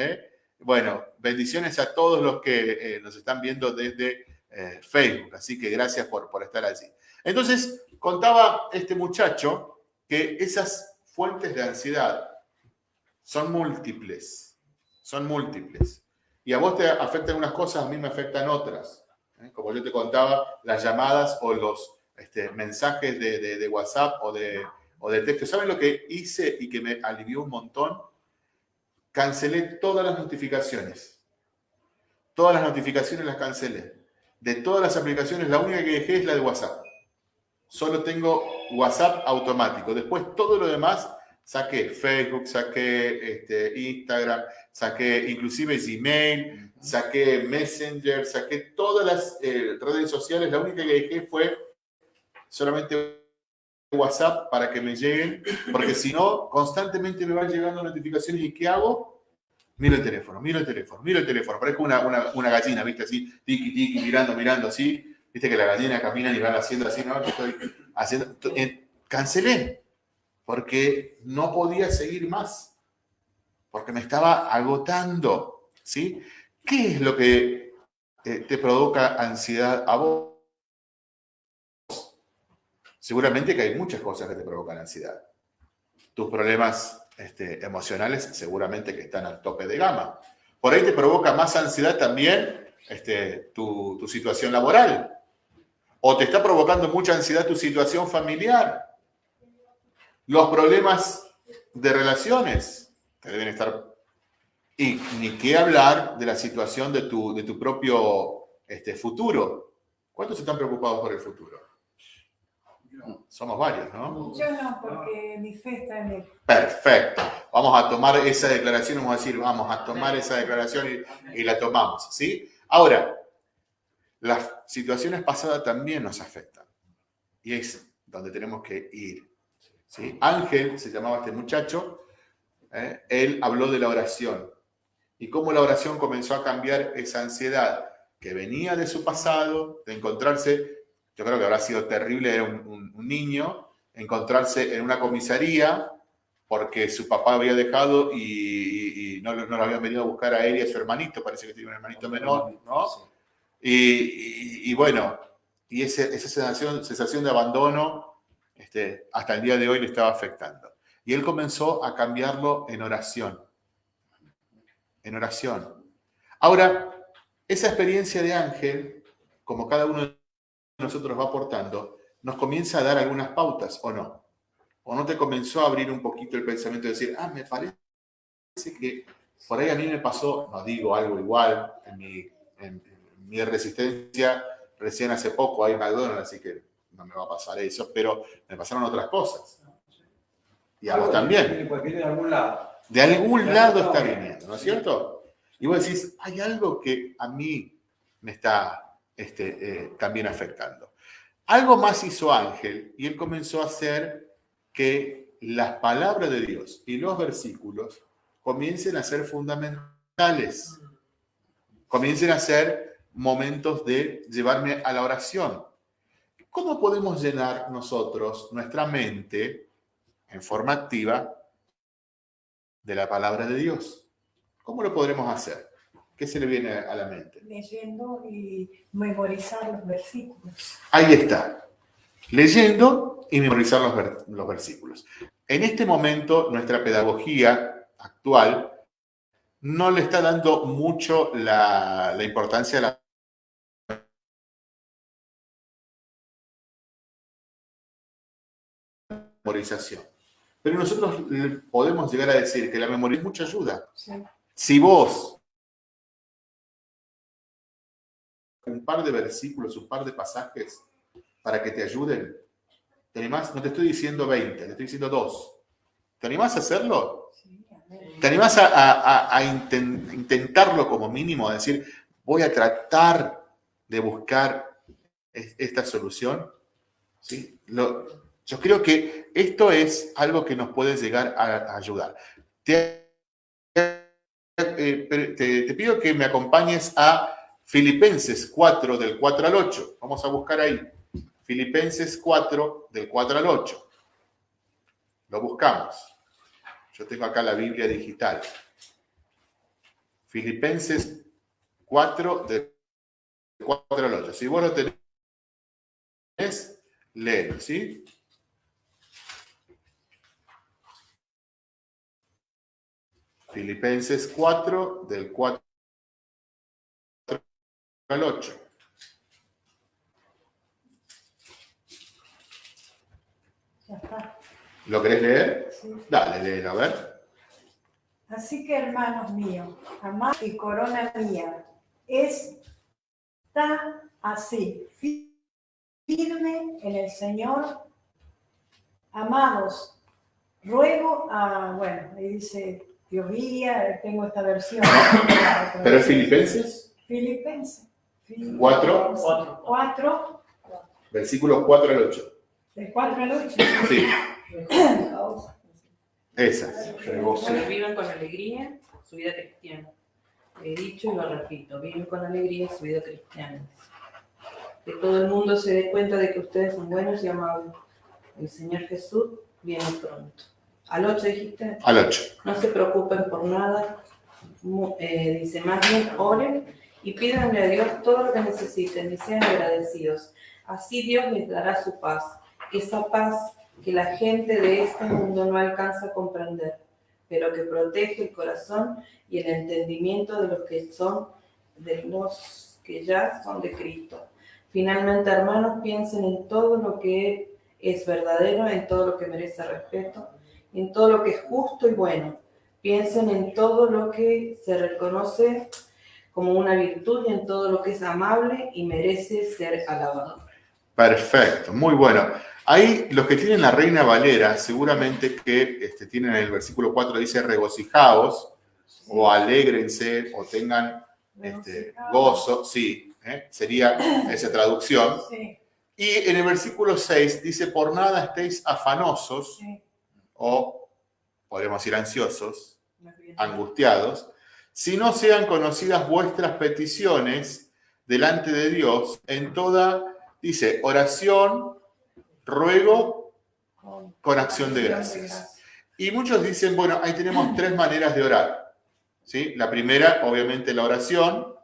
Bueno, bendiciones a todos los que nos están viendo desde Facebook, así que gracias por, por estar allí. Entonces, contaba este muchacho que esas fuentes de ansiedad son múltiples, son múltiples. Y a vos te afectan unas cosas, a mí me afectan otras. ¿eh? Como yo te contaba, las llamadas o los este, mensajes de, WhatsApp o de, o de texto. ¿Saben lo que hice y que me alivió un montón? Cancelé todas las notificaciones. Todas las notificaciones las cancelé. De todas las aplicaciones, la única que dejé es la de WhatsApp solo tengo WhatsApp automático. Después todo lo demás saqué Facebook, saqué este, Instagram, saqué inclusive Gmail, saqué Messenger, saqué todas las eh, redes sociales. La única que dejé fue solamente WhatsApp para que me lleguen, porque si no, constantemente me van llegando notificaciones y ¿qué hago? Miro el teléfono, miro el teléfono, miro el teléfono. Parezco una, una, una gallina, ¿viste? Así, tiki, tiki, mirando, mirando así. Viste que la gallina camina y van haciendo así, ¿no? estoy haciendo. Eh, cancelé, porque no podía seguir más, porque me estaba agotando, ¿sí? ¿Qué es lo que eh, te provoca ansiedad a vos? Seguramente que hay muchas cosas que te provocan ansiedad. Tus problemas este, emocionales seguramente que están al tope de gama. Por ahí te provoca más ansiedad también este, tu, tu situación laboral o te está provocando mucha ansiedad tu situación familiar, los problemas de relaciones te deben estar... Y ni qué hablar de la situación de tu, de tu propio este, futuro. ¿Cuántos están preocupados por el futuro? Somos varios, ¿no? Yo no, porque mi fe está en él. Perfecto. Vamos a tomar esa declaración, vamos a decir, vamos a tomar esa declaración y, y la tomamos, ¿sí? Ahora, las situaciones pasadas también nos afectan. Y es donde tenemos que ir. ¿sí? Ángel, se llamaba este muchacho, ¿eh? él habló de la oración. Y cómo la oración comenzó a cambiar esa ansiedad que venía de su pasado, de encontrarse, yo creo que habrá sido terrible, era un, niño, encontrarse en una comisaría porque su papá había dejado y, no, no, lo habían venido a buscar a él y a su hermanito, parece que tiene un hermanito menor, ¿no? Y, bueno, y esa sensación, sensación de abandono este, hasta el día de hoy le estaba afectando. Y él comenzó a cambiarlo en oración. En oración. Ahora, esa experiencia de ángel, como cada uno de nosotros va aportando, nos comienza a dar algunas pautas, ¿o no? ¿O no te comenzó a abrir un poquito el pensamiento de decir, ah, me parece que por ahí a mí me pasó, no digo algo igual, en mi, en, en mi resistencia, recién hace poco hay McDonald's, así que no me va a pasar eso, pero me pasaron otras cosas. Y a vos también. De algún lado. De algún lado está viniendo, ¿no es cierto? Y vos decís, hay algo que a mí me está este, eh, también afectando. Algo más hizo Ángel y él comenzó a hacer que las palabras de Dios y los versículos comiencen a ser fundamentales, comiencen a ser momentos de llevarme a la oración. ¿Cómo podemos llenar nosotros nuestra mente en forma activa de la palabra de Dios? ¿Cómo lo podremos hacer? ¿Qué se le viene a la mente? Leyendo y memorizar los versículos. Ahí está. Leyendo y memorizar los, ver- los versículos. En este momento, nuestra pedagogía actual no le está dando mucho la, la importancia a la memorización. Pero nosotros podemos llegar a decir que la memoria es mucha ayuda. Sí. Si vos un par de versículos, un par de pasajes para que te ayuden, ¿te animás? No te estoy diciendo 20, te estoy diciendo dos. ¿Te animás a hacerlo? Sí. ¿Te animás a, a- a- a inten- intentarlo como mínimo? A decir, voy a tratar de buscar es- esta solución. ¿Sí? Lo- yo creo que esto es algo que nos puede llegar a, ayudar. Te, eh, te pido que me acompañes a Filipenses 4 del 4 al 8. Vamos a buscar ahí. Filipenses 4 del 4 al 8. Lo buscamos. Yo tengo acá la Biblia digital. Filipenses 4 del 4 al 8. Si vos lo tenés, léelo, ¿sí? Filipenses 4 del 4 al 8. Ya está. ¿Lo querés leer? Sí. Dale, léelo, a ver. Así que, hermanos míos, amada y corona mía, está así, fi- firme en el Señor. Amados, ruego a, bueno, ahí dice teoría, tengo esta versión. ¿Pero es Filipenses? Filipenses. Cuatro. Cuatro. 4, Versículos 4 al 8. de 4 al 8. Sí, esas. Bueno, viven con alegría su vida cristiana. He dicho y lo repito, viven con alegría su vida cristiana. Que todo el mundo se dé cuenta de que ustedes son buenos y amables. El Señor Jesús viene pronto. Al 8 dijiste, Al 8. no se preocupen por nada. Eh, dice, más bien oren y pídanle a Dios todo lo que necesiten y sean agradecidos. Así Dios les dará su paz, esa paz que la gente de este mundo no alcanza a comprender, pero que protege el corazón y el entendimiento de los que son, de los que ya son de Cristo. Finalmente, hermanos, piensen en todo lo que es verdadero, en todo lo que merece respeto, en todo lo que es justo y bueno. Piensen en todo lo que se reconoce como una virtud en todo lo que es amable y merece ser alabado. Perfecto, muy bueno. Ahí los que tienen la Reina Valera, seguramente que este, tienen el versículo 4, dice regocijaos o alégrense o tengan este, gozo, sí, ¿eh? sería esa traducción. Sí, Y en el versículo 6 dice, por nada estéis afanosos sí. o podríamos decir ansiosos, angustiados, si no sean conocidas vuestras peticiones delante de Dios en toda, dice, oración, ruego, con acción de gracias. Y muchos dicen, bueno, ahí tenemos tres maneras de orar. ¿sí? La primera, obviamente, la oración,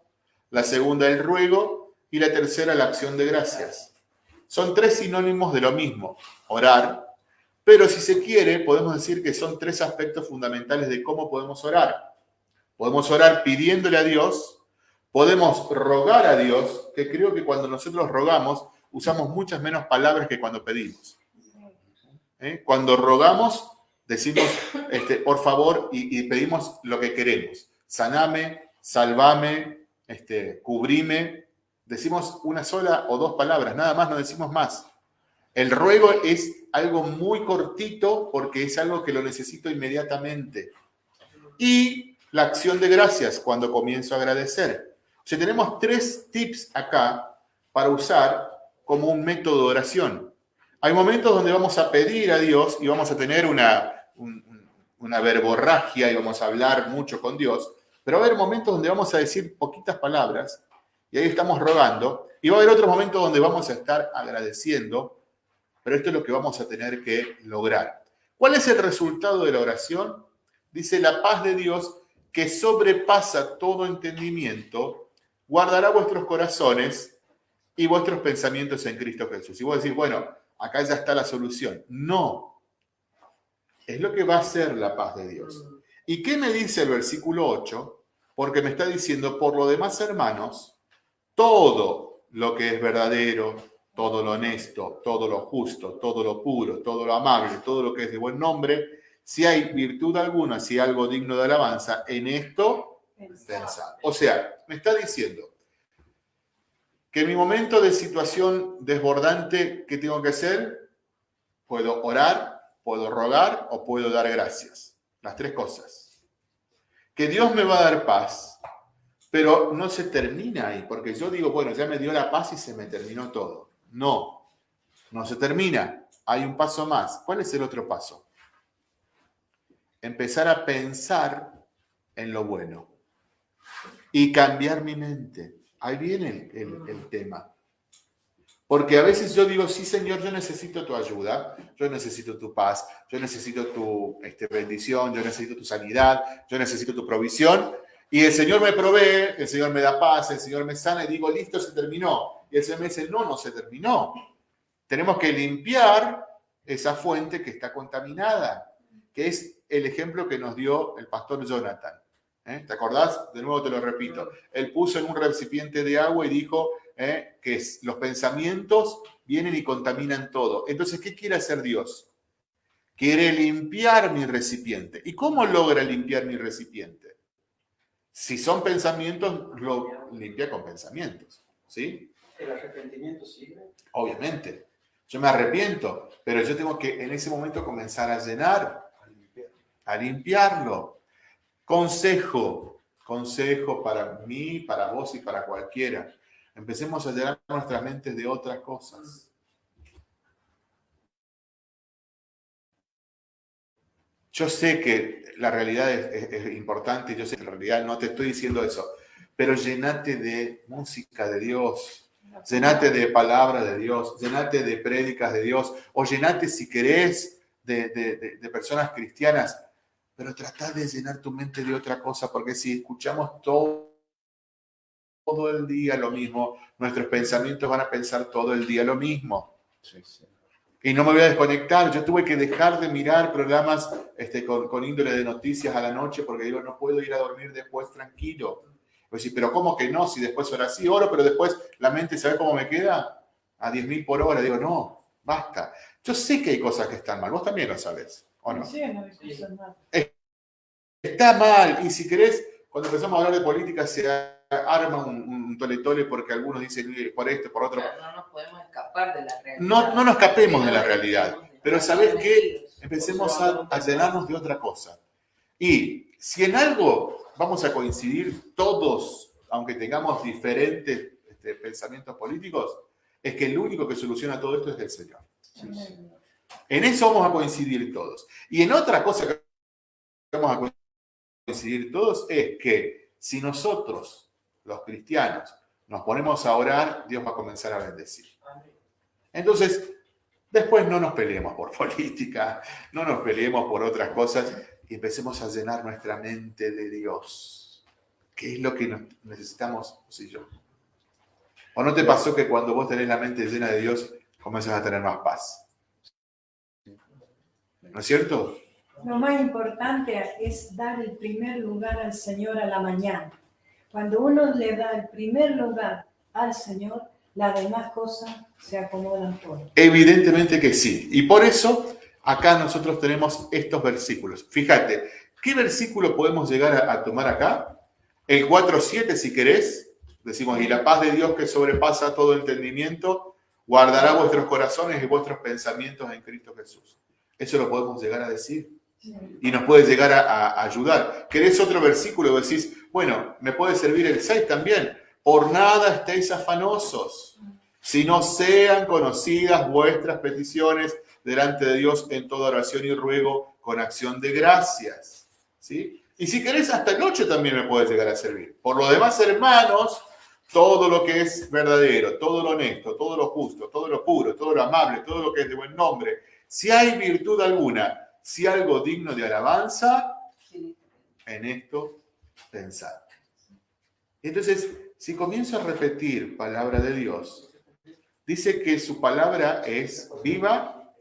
la segunda, el ruego, y la tercera, la acción de gracias. Son tres sinónimos de lo mismo, orar, pero si se quiere, podemos decir que son tres aspectos fundamentales de cómo podemos orar. Podemos orar pidiéndole a Dios, Podemos rogar a Dios, que creo que cuando nosotros rogamos usamos muchas menos palabras que cuando pedimos. ¿Eh? Cuando rogamos, decimos, este, por favor, y, pedimos lo que queremos. Saname, salvame, este, cubrime. Decimos una sola o dos palabras, nada más, no decimos más. El ruego es algo muy cortito porque es algo que lo necesito inmediatamente. Y la acción de gracias cuando comienzo a agradecer. O sea, tenemos tres tips acá para usar como un método de oración. Hay momentos donde vamos a pedir a Dios y vamos a tener una, una verborragia y vamos a hablar mucho con Dios, pero va a haber momentos donde vamos a decir poquitas palabras y ahí estamos rogando, y va a haber otros momentos donde vamos a estar agradeciendo pero esto es lo que vamos a tener que lograr. ¿Cuál es el resultado de la oración? Dice, la paz de Dios que sobrepasa todo entendimiento, guardará vuestros corazones y vuestros pensamientos en Cristo Jesús. Y vos decís, bueno, acá ya está la solución. No. Es lo que va a ser la paz de Dios. ¿Y qué me dice el versículo 8? Porque me está diciendo, por lo demás, hermanos, todo lo que es verdadero, todo lo honesto, todo lo justo, todo lo puro, todo lo amable, todo lo que es de buen nombre, si hay virtud alguna, si hay algo digno de alabanza, en esto. O sea, me está diciendo que en mi momento de situación desbordante, ¿qué tengo que hacer? Puedo orar, puedo rogar o puedo dar gracias. Las tres cosas. Que Dios me va a dar paz, pero no se termina ahí, porque yo digo, bueno, ya me dio la paz y se me terminó todo. No, no se termina. Hay un paso más. ¿Cuál es el otro paso? Empezar a pensar en lo bueno y cambiar mi mente. Ahí viene el, tema. Porque a veces yo digo, sí, Señor, yo necesito tu ayuda, yo necesito tu paz, yo necesito tu este, bendición, yo necesito tu sanidad, yo necesito tu provisión. Y el Señor me provee, el Señor me da paz, el Señor me sana y digo, listo, se terminó. Y el Señor me dice, no, no se terminó. Tenemos que limpiar esa fuente que está contaminada, que es el ejemplo que nos dio el pastor Jonathan. ¿Eh? ¿Te acordás? De nuevo te lo repito. Él puso en un recipiente de agua y dijo ¿eh? que los pensamientos vienen y contaminan todo. Entonces, ¿qué quiere hacer Dios? Quiere limpiar mi recipiente. ¿Y cómo logra limpiar mi recipiente? Si son pensamientos, lo limpia con pensamientos. ¿Sí? ¿El arrepentimiento sirve? Obviamente. Yo me arrepiento, pero yo tengo que en ese momento comenzar a llenar, a limpiarlo. Consejo, consejo para mí, para vos y para cualquiera. Empecemos a llenar nuestras mentes de otras cosas. Yo sé que la realidad es, importante, yo sé que en realidad no te estoy diciendo eso, pero llenate de música de Dios, llenate de palabra de Dios, llenate de prédicas de Dios, o llenate si querés de, personas cristianas, pero trata de llenar tu mente de otra cosa, porque si escuchamos todo, todo el día lo mismo, nuestros pensamientos van a pensar todo el día lo mismo. Y no me voy a desconectar. Yo tuve que dejar de mirar programas este, con, con índole de noticias a la noche porque digo, no puedo ir a dormir después tranquilo. Pues sí, pero ¿cómo que no? Si después ahora sí oro, pero después la mente, ¿sabe cómo me queda? A 10.000 por hora. Digo, no, basta. Yo sé que hay cosas que están mal. Vos también lo sabés, ¿o no? Sí, no. Está mal. Y si querés, cuando empezamos a hablar de política, se arma un, un toletole porque algunos dicen por esto, por otro. Pero no nos podemos escapar de la realidad. No, no nos escapemos de la realidad. Pero ¿sabés qué? Empecemos a, a llenarnos de otra cosa. Y si en algo vamos a coincidir todos, aunque tengamos diferentes este, pensamientos políticos, es que el único que soluciona todo esto es el Señor. En eso vamos a coincidir todos. Y en otra cosa que vamos a coincidir todos es que si nosotros, los cristianos, nos ponemos a orar, Dios va a comenzar a bendecir. Entonces, después no nos peleemos por política, no nos peleemos por otras cosas, y empecemos a llenar nuestra mente de Dios. ¿Qué es lo que necesitamos vos yo? ¿O no te pasó que cuando vos tenés la mente llena de Dios, comienzas a tener más paz? ¿No es cierto? Lo más importante es dar el primer lugar al Señor a la mañana. Cuando uno le da el primer lugar al Señor, las demás cosas se acomodan por. Evidentemente que sí. Y por eso acá nosotros tenemos estos versículos. Fíjate, ¿qué versículo podemos llegar a, a tomar acá? El 4.7 si querés. Decimos, y la paz de Dios que sobrepasa todo entendimiento, guardará vuestros corazones y vuestros pensamientos en Cristo Jesús. Eso lo podemos llegar a decir. Y nos puede llegar a, a ayudar. ¿Querés otro versículo? Decís, bueno, me puede servir el 6 también. Por nada estéis afanosos, si no sean conocidas vuestras peticiones delante de Dios en toda oración y ruego con acción de gracias. ¿Sí? Y si querés, hasta el 8 también me puede llegar a servir. Por lo demás, hermanos, todo lo que es verdadero, todo lo honesto, todo lo justo, todo lo puro, todo lo amable, todo lo que es de buen nombre, si hay virtud alguna, si algo digno de alabanza, en esto pensad. Entonces, si comienzo a repetir palabra de Dios, dice que su palabra es viva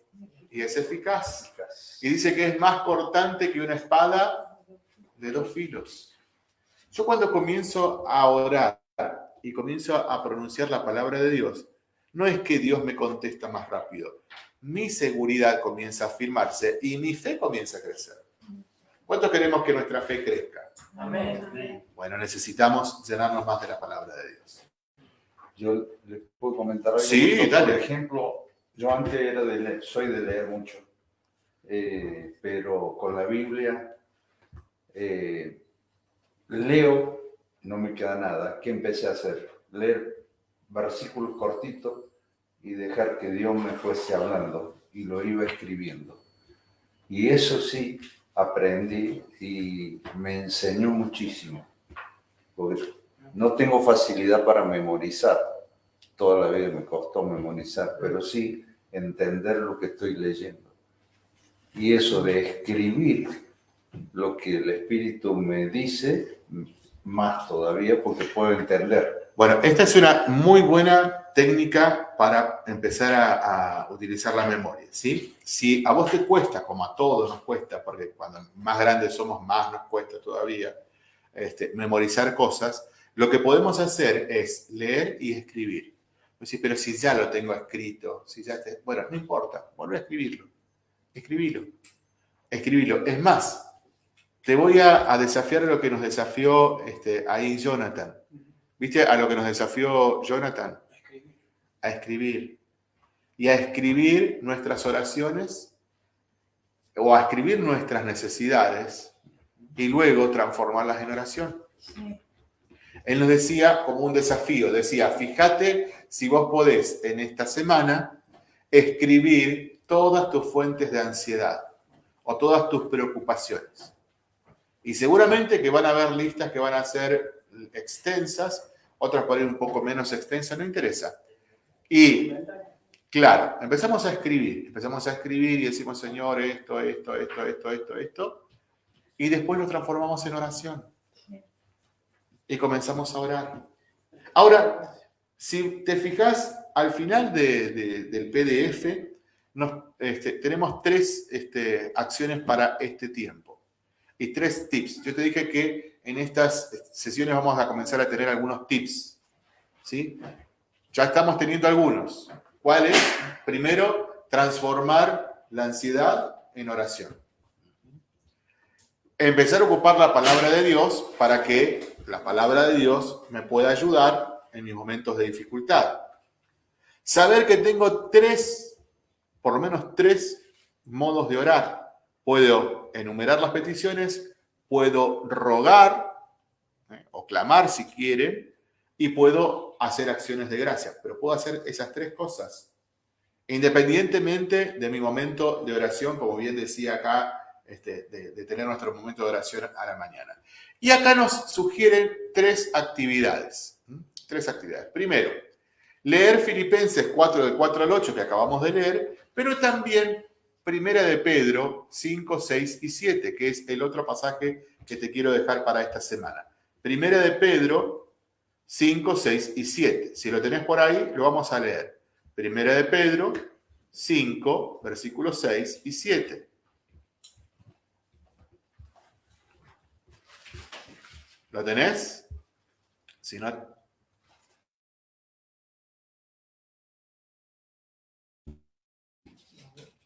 y es eficaz. Y dice que es más cortante que una espada de dos filos. Yo cuando comienzo a orar y comienzo a pronunciar la palabra de Dios, no es que Dios me contesta más rápido. Mi seguridad comienza a afirmarse y mi fe comienza a crecer. ¿Cuánto queremos que nuestra fe crezca? Amén. Bueno, necesitamos llenarnos más de la palabra de Dios. Yo le puedo comentar algo. Sí, dale. Por ejemplo, yo antes era de leer, soy de leer mucho, eh, pero con la Biblia eh, leo, no me queda nada. ¿Qué empecé a hacer? Leer versículos cortitos y dejar que Dios me fuese hablando y lo iba escribiendo. Y eso sí, aprendí y me enseñó muchísimo. Porque no tengo facilidad para memorizar. Toda la vida me costó memorizar, pero sí entender lo que estoy leyendo. Y eso de escribir lo que el Espíritu me dice, más todavía porque puedo entender. Bueno, esta es una muy buena técnica para empezar a, utilizar la memoria, ¿sí? Si a vos te cuesta, como a todos nos cuesta, porque cuando más grandes somos, más nos cuesta todavía, este, memorizar cosas, lo que podemos hacer es leer y escribir. Sí, pero si ya lo tengo escrito, si ya te... Bueno, no importa, vuelve a escribirlo. Escribilo. Escribilo. Es más, te voy a, a desafiar a lo que nos desafió este, ahí Jonathan. ¿Viste a lo que nos desafió Jonathan? A escribir. Y a escribir nuestras oraciones o a escribir nuestras necesidades y luego transformarlas en oración. Sí. Él nos decía como un desafío, decía, fíjate si vos podés en esta semana escribir todas tus fuentes de ansiedad o todas tus preocupaciones. Y seguramente que van a haber listas que van a ser extensas, otras por ahí un poco menos extensas, no interesa. Y claro, empezamos a escribir, empezamos a escribir y decimos, Señor, esto, esto, esto, esto, esto, esto, y después lo transformamos en oración y comenzamos a orar. Ahora, si te fijas, al final de- de- del PDF nos, este, tenemos tres este, acciones para este tiempo y tres tips. Yo te dije que en estas sesiones vamos a comenzar a tener algunos tips. ¿sí? Ya estamos teniendo algunos. ¿Cuáles? Primero, transformar la ansiedad en oración. Empezar a ocupar la palabra de Dios para que la palabra de Dios me pueda ayudar en mis momentos de dificultad. Saber que tengo tres, por lo menos tres modos de orar. Puedo enumerar las peticiones, puedo rogar ¿eh? o clamar si quieren, y puedo hacer acciones de gracia. Pero puedo hacer esas tres cosas. Independientemente de mi momento de oración, como bien decía acá, este, de, tener nuestro momento de oración a la mañana. Y acá nos sugieren tres actividades. Tres actividades. Primero, leer Filipenses 4 del 4 al 8 que acabamos de leer, pero también Primera de Pedro 5, 6 y 7, que es el otro pasaje que te quiero dejar para esta semana. Primera de Pedro 5, 6 y 7. Si lo tenés por ahí, lo vamos a leer. Primera de Pedro 5, versículos 6 y 7. ¿Lo tenés? Si no,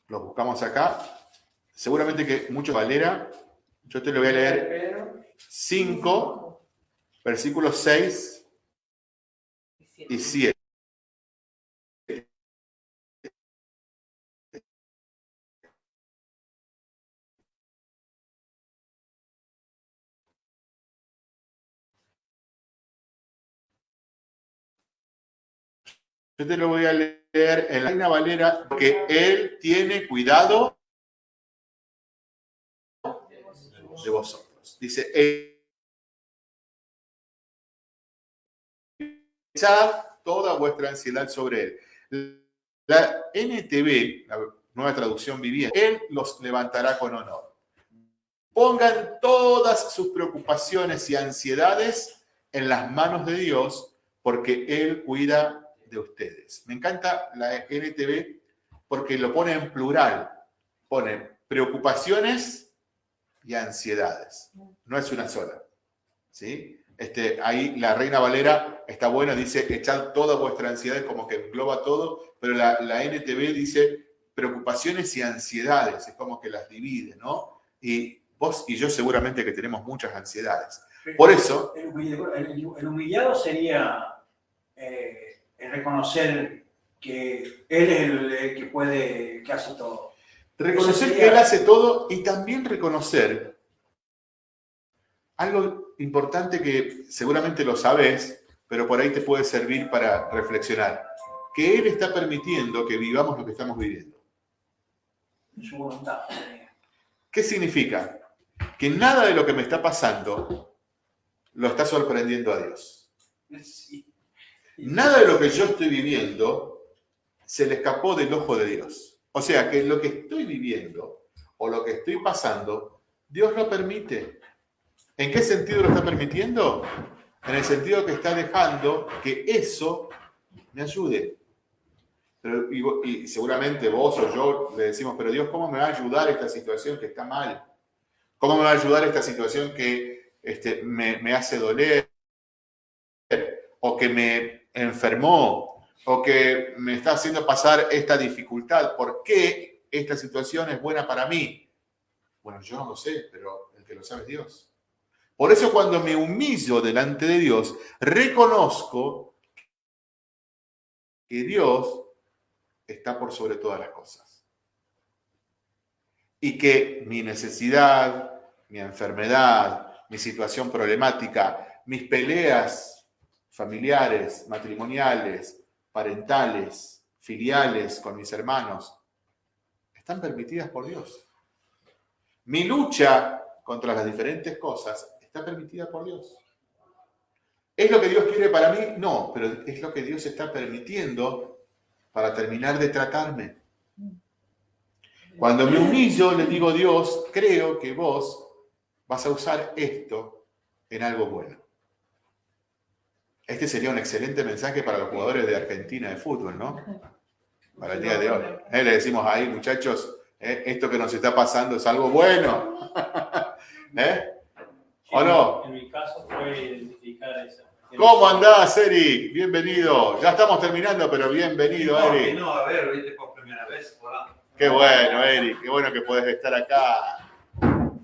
los buscamos acá. Seguramente que mucho Valera. Yo te lo voy a leer Pedro, 5, versículos 6 y 7. Yo te lo voy a leer en la Reina Valera porque él tiene cuidado de vosotros. Dice, echad toda vuestra ansiedad sobre él. La NTV, la nueva traducción viviente, él los levantará con honor. Pongan todas sus preocupaciones y ansiedades en las manos de Dios, porque Él cuida de ustedes. Me encanta la NTV porque lo pone en plural. Pone preocupaciones y ansiedades. No es una sola. ¿Sí? Este, ahí la Reina Valera está buena, dice echar toda vuestra ansiedad, como que engloba todo, pero la, la NTV dice preocupaciones y ansiedades, es como que las divide, ¿no? Y vos y yo seguramente que tenemos muchas ansiedades. Por eso, El humillado, el- el humillado sería eh, el reconocer que Él es el, el que puede, que hace todo. reconocer que Él hace todo y también reconocer algo importante que seguramente lo sabes, pero por ahí te puede servir para reflexionar, que Él está permitiendo que vivamos lo que estamos viviendo. Voluntad. ¿Qué significa? Que nada de lo que me está pasando lo está sorprendiendo a Dios. Nada de lo que yo estoy viviendo se le escapó del ojo de Dios. O sea que lo que estoy viviendo o lo que estoy pasando, Dios lo permite. ¿En qué sentido lo está permitiendo? En el sentido que está dejando que eso me ayude. Pero, y, seguramente vos o yo le decimos, pero Dios, ¿cómo me va a ayudar esta situación que está mal? ¿Cómo me va a ayudar esta situación que este, me, me hace doler? O que me enfermó, o que me está haciendo pasar esta dificultad. ¿Por qué esta situación es buena para mí? Bueno, yo no lo sé, pero el que lo sabe es Dios. Por eso cuando me humillo delante de Dios, reconozco que Dios está por sobre todas las cosas. Y que mi necesidad, mi enfermedad, mi situación problemática, mis peleas familiares, matrimoniales, parentales, filiales con mis hermanos, están permitidas por Dios. Mi lucha contra las diferentes cosas está permitida por Dios. ¿Es lo que Dios quiere para mí? No, pero es lo que Dios está permitiendo para terminar de tratarme. Cuando me humillo, le digo, Dios, creo que vos vas a usar esto en algo bueno. Este sería un excelente mensaje para los jugadores de Argentina de fútbol, ¿no? Para el día de hoy. Eh, le decimos ahí, muchachos, eh, esto que nos está pasando es algo bueno. ¿Eh? ¿O no? En mi caso fue identificar esa. ¿Cómo andás, Eric? Bienvenido. Ya estamos terminando, pero bienvenido, No, Eric. vino a ver, viste, por primera vez. Hola. Qué bueno, Eric. Qué bueno que podés estar acá.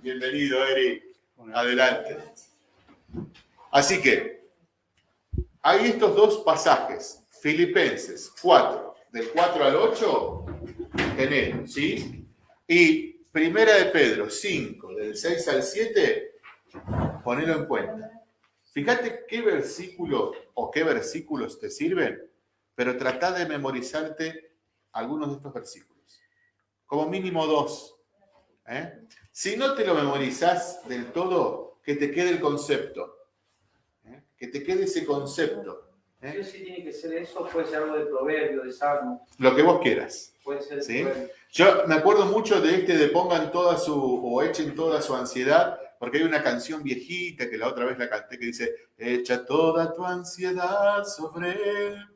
Bienvenido, Eric. Adelante. Así que, hay estos dos pasajes. Filipenses 4, del 4 al 8, en él, ¿sí? Y Primera de Pedro 5, del 6 al 7, ponelo en cuenta. Fíjate qué versículo o qué versículos te sirven, pero trata de memorizarte algunos de estos versículos. Como mínimo dos. ¿eh? Si no te lo memorizás del todo, que te quede el concepto. ¿eh? Que te quede ese concepto. ¿eh? Sí o sí tiene que ser eso, puede ser algo de proverbio, de salmo, Lo que vos quieras. puede ser Sí. Yo me acuerdo mucho de este de pongan toda su, o echen toda su ansiedad, porque hay una canción viejita que la otra vez la canté que dice, echa toda tu ansiedad sobre él,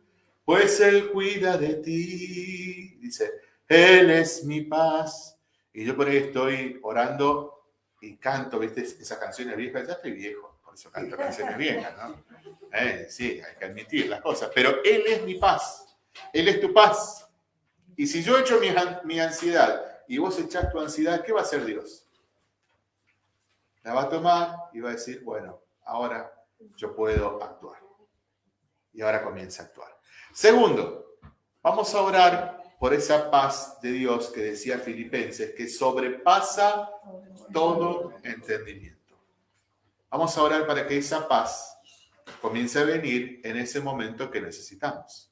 pues él cuida de ti. Dice, él es mi paz. Y yo por ahí estoy orando y canto, viste, esas canciones viejas, ya estoy viejo, por eso canto canciones viejas, ¿no? Eh, sí, hay que admitir las cosas, pero Él es mi paz, Él es tu paz. Y si yo echo mi, mi ansiedad y vos echás tu ansiedad, ¿qué va a hacer Dios? La va a tomar y va a decir, bueno, ahora yo puedo actuar. Y ahora comienza a actuar. Segundo, vamos a orar por esa paz de Dios que decía Filipenses, que sobrepasa todo entendimiento. Vamos a orar para que esa paz comience a venir en ese momento que necesitamos.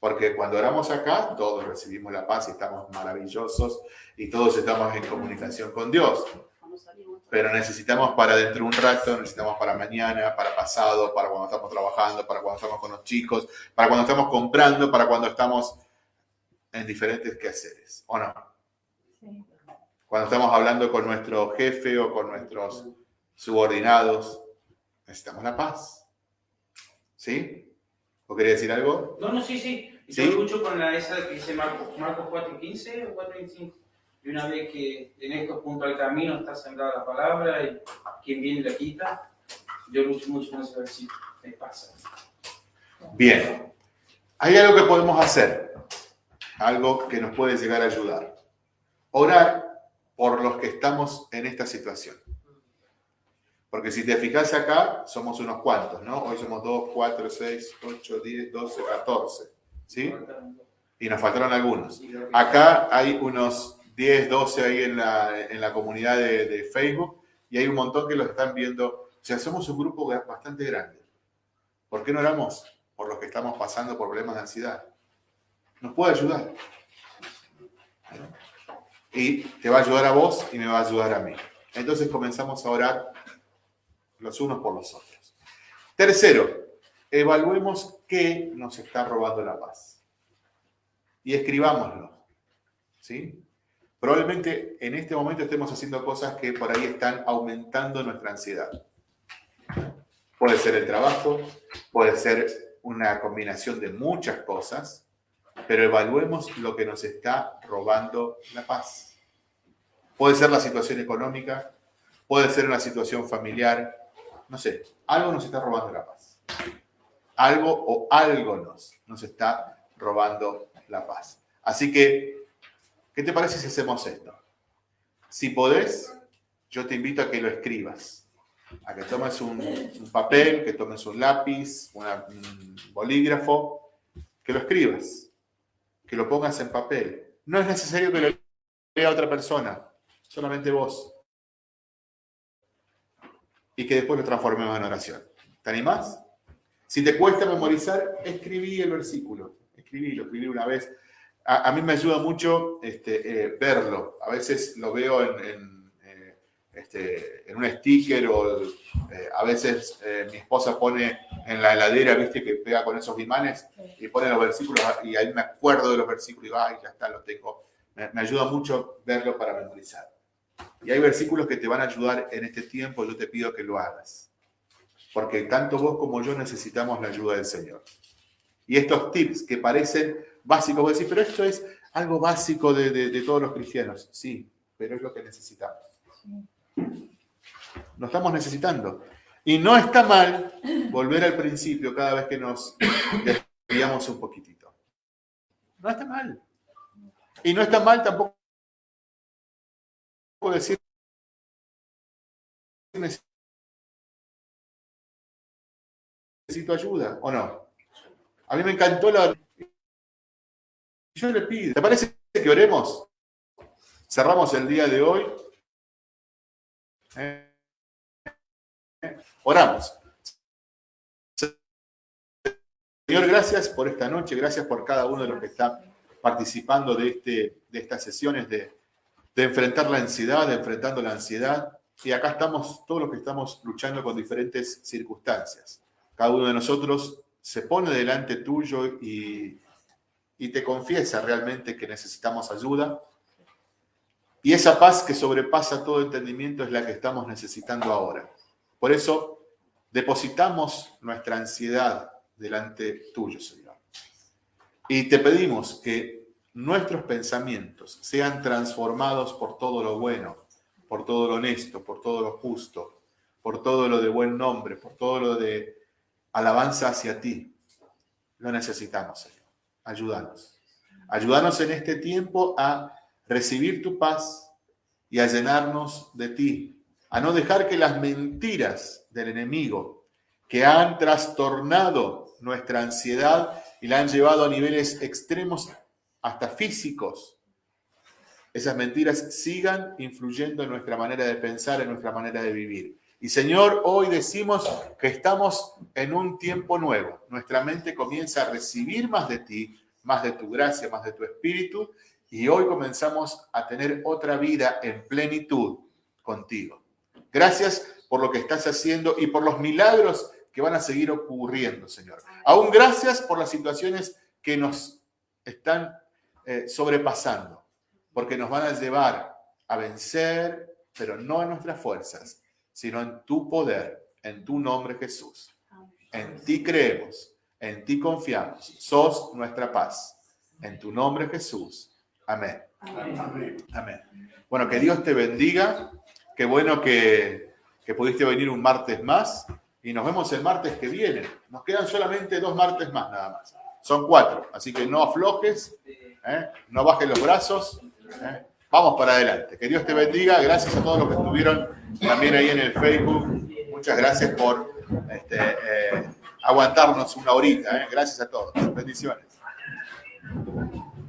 Porque cuando oramos acá, todos recibimos la paz y estamos maravillosos y todos estamos en comunicación con Dios. Pero necesitamos para dentro de un rato, necesitamos para mañana, para pasado, para cuando estamos trabajando, para cuando estamos con los chicos, para cuando estamos comprando, para cuando estamos en diferentes quehaceres, ¿o no? Cuando estamos hablando con nuestro jefe o con nuestros subordinados, necesitamos la paz. ¿Sí? ¿O quería decir algo? No, no, sí, sí. Y ¿Sí? yo escucho con la esa que dice Marcos, Marcos 4 y 15 o 4 y 5. Y una vez que en esto junto al camino está sembrada la palabra y quien viene la quita, yo lucho mucho con ese versículo. Me pasa. Bien. Hay algo que podemos hacer, algo que nos puede llegar a ayudar. Orar por los que estamos en esta situación. Porque si te fijas acá, somos unos cuantos, ¿no? Hoy somos 2, 4, 6, 8, 10, 12, 14. ¿Sí? Y nos faltaron algunos. Acá hay unos 10, 12 ahí en la, en la comunidad de, de Facebook y hay un montón que los están viendo. O sea, somos un grupo bastante grande. ¿Por qué no oramos por los que estamos pasando por problemas de ansiedad? Nos puede ayudar. Y te va a ayudar a vos y me va a ayudar a mí. Entonces comenzamos a orar los unos por los otros. Tercero, evaluemos qué nos está robando la paz. Y escribámoslo. ¿Sí? Probablemente en este momento estemos haciendo cosas que por ahí están aumentando nuestra ansiedad. Puede ser el trabajo, puede ser una combinación de muchas cosas, pero evaluemos lo que nos está robando la paz. Puede ser la situación económica, puede ser una situación familiar, no sé, algo nos está robando la paz. Algo o algo nos, nos está robando la paz. Así que, ¿qué te parece si hacemos esto? Si podés, yo te invito a que lo escribas, a que tomes un, papel, que tomes un lápiz, un bolígrafo, que lo escribas, que lo pongas en papel. No es necesario que lo lea otra persona, solamente vos y que después lo transformemos en oración. ¿Te animás? Si te cuesta memorizar, escribí el versículo. Escribílo, escribí una vez. A, mí me ayuda mucho este, eh, verlo. A veces lo veo en, en, eh, este, un sticker o eh, a veces mi esposa pone en la heladera, viste, que pega con esos imanes y pone los versículos y ahí me acuerdo de los versículos y digo, ay, ya está, los tengo. Me, me ayuda mucho verlo para memorizar. Y hay versículos que te van a ayudar en este tiempo, yo te pido que lo hagas. Porque tanto vos como yo necesitamos la ayuda del Señor. Y estos tips que parecen básicos, vos decís, pero esto es algo básico de todos los cristianos. Sí, pero es lo que necesitamos. Lo estamos necesitando. Y no está mal volver al principio cada vez que nos desviamos un poquitito. No está mal. Y no está mal tampoco decir necesito ayuda o no. A mí me encantó la... Yo le pido, ¿te parece que oremos? Cerramos el día de hoy. ¿Eh? Oramos. Señor, gracias por esta noche, gracias por cada uno de los que está participando de, este, de estas sesiones de, de enfrentar la ansiedad, de enfrentando la ansiedad. Y acá estamos todos los que estamos luchando con diferentes circunstancias. Cada uno de nosotros se pone delante tuyo y, y te confiesa realmente que necesitamos ayuda. Y esa paz que sobrepasa todo entendimiento es la que estamos necesitando ahora. Por eso depositamos nuestra ansiedad delante tuyo, Señor. Y te pedimos que nuestros pensamientos sean transformados por todo lo bueno, por todo lo honesto, por todo lo justo, por todo lo de buen nombre, por todo lo de alabanza hacia ti. Lo necesitamos, Señor. Ayúdanos. Ayúdanos en este tiempo a recibir tu paz y a llenarnos de ti, a no dejar que las mentiras del enemigo que han trastornado nuestra ansiedad y la han llevado a niveles extremos hasta físicos, esas mentiras sigan influyendo en nuestra manera de pensar, en nuestra manera de vivir. Y Señor, hoy decimos que estamos en un tiempo nuevo. Nuestra mente comienza a recibir más de ti, más de tu gracia, más de tu espíritu, y hoy comenzamos a tener otra vida en plenitud contigo. Gracias por lo que estás haciendo y por los milagros que van a seguir ocurriendo, Señor. Aún gracias por las situaciones que nos están eh, sobrepasando, porque nos van a llevar a vencer, pero no en nuestras fuerzas, sino en tu poder, en tu nombre Jesús. En ti creemos, en ti confiamos. Sos nuestra paz. En tu nombre Jesús. Amén. Amén. Bueno, que Dios te bendiga. Qué bueno que, que pudiste venir un martes más. Y nos vemos el martes que viene. Nos quedan solamente dos martes más nada más. Son cuatro. Así que no aflojes. ¿eh? No bajes los brazos. ¿eh? Vamos para adelante. Que Dios te bendiga. Gracias a todos los que estuvieron también ahí en el Facebook. Muchas gracias por este, eh, aguantarnos una horita. ¿eh? Gracias a todos. Bendiciones.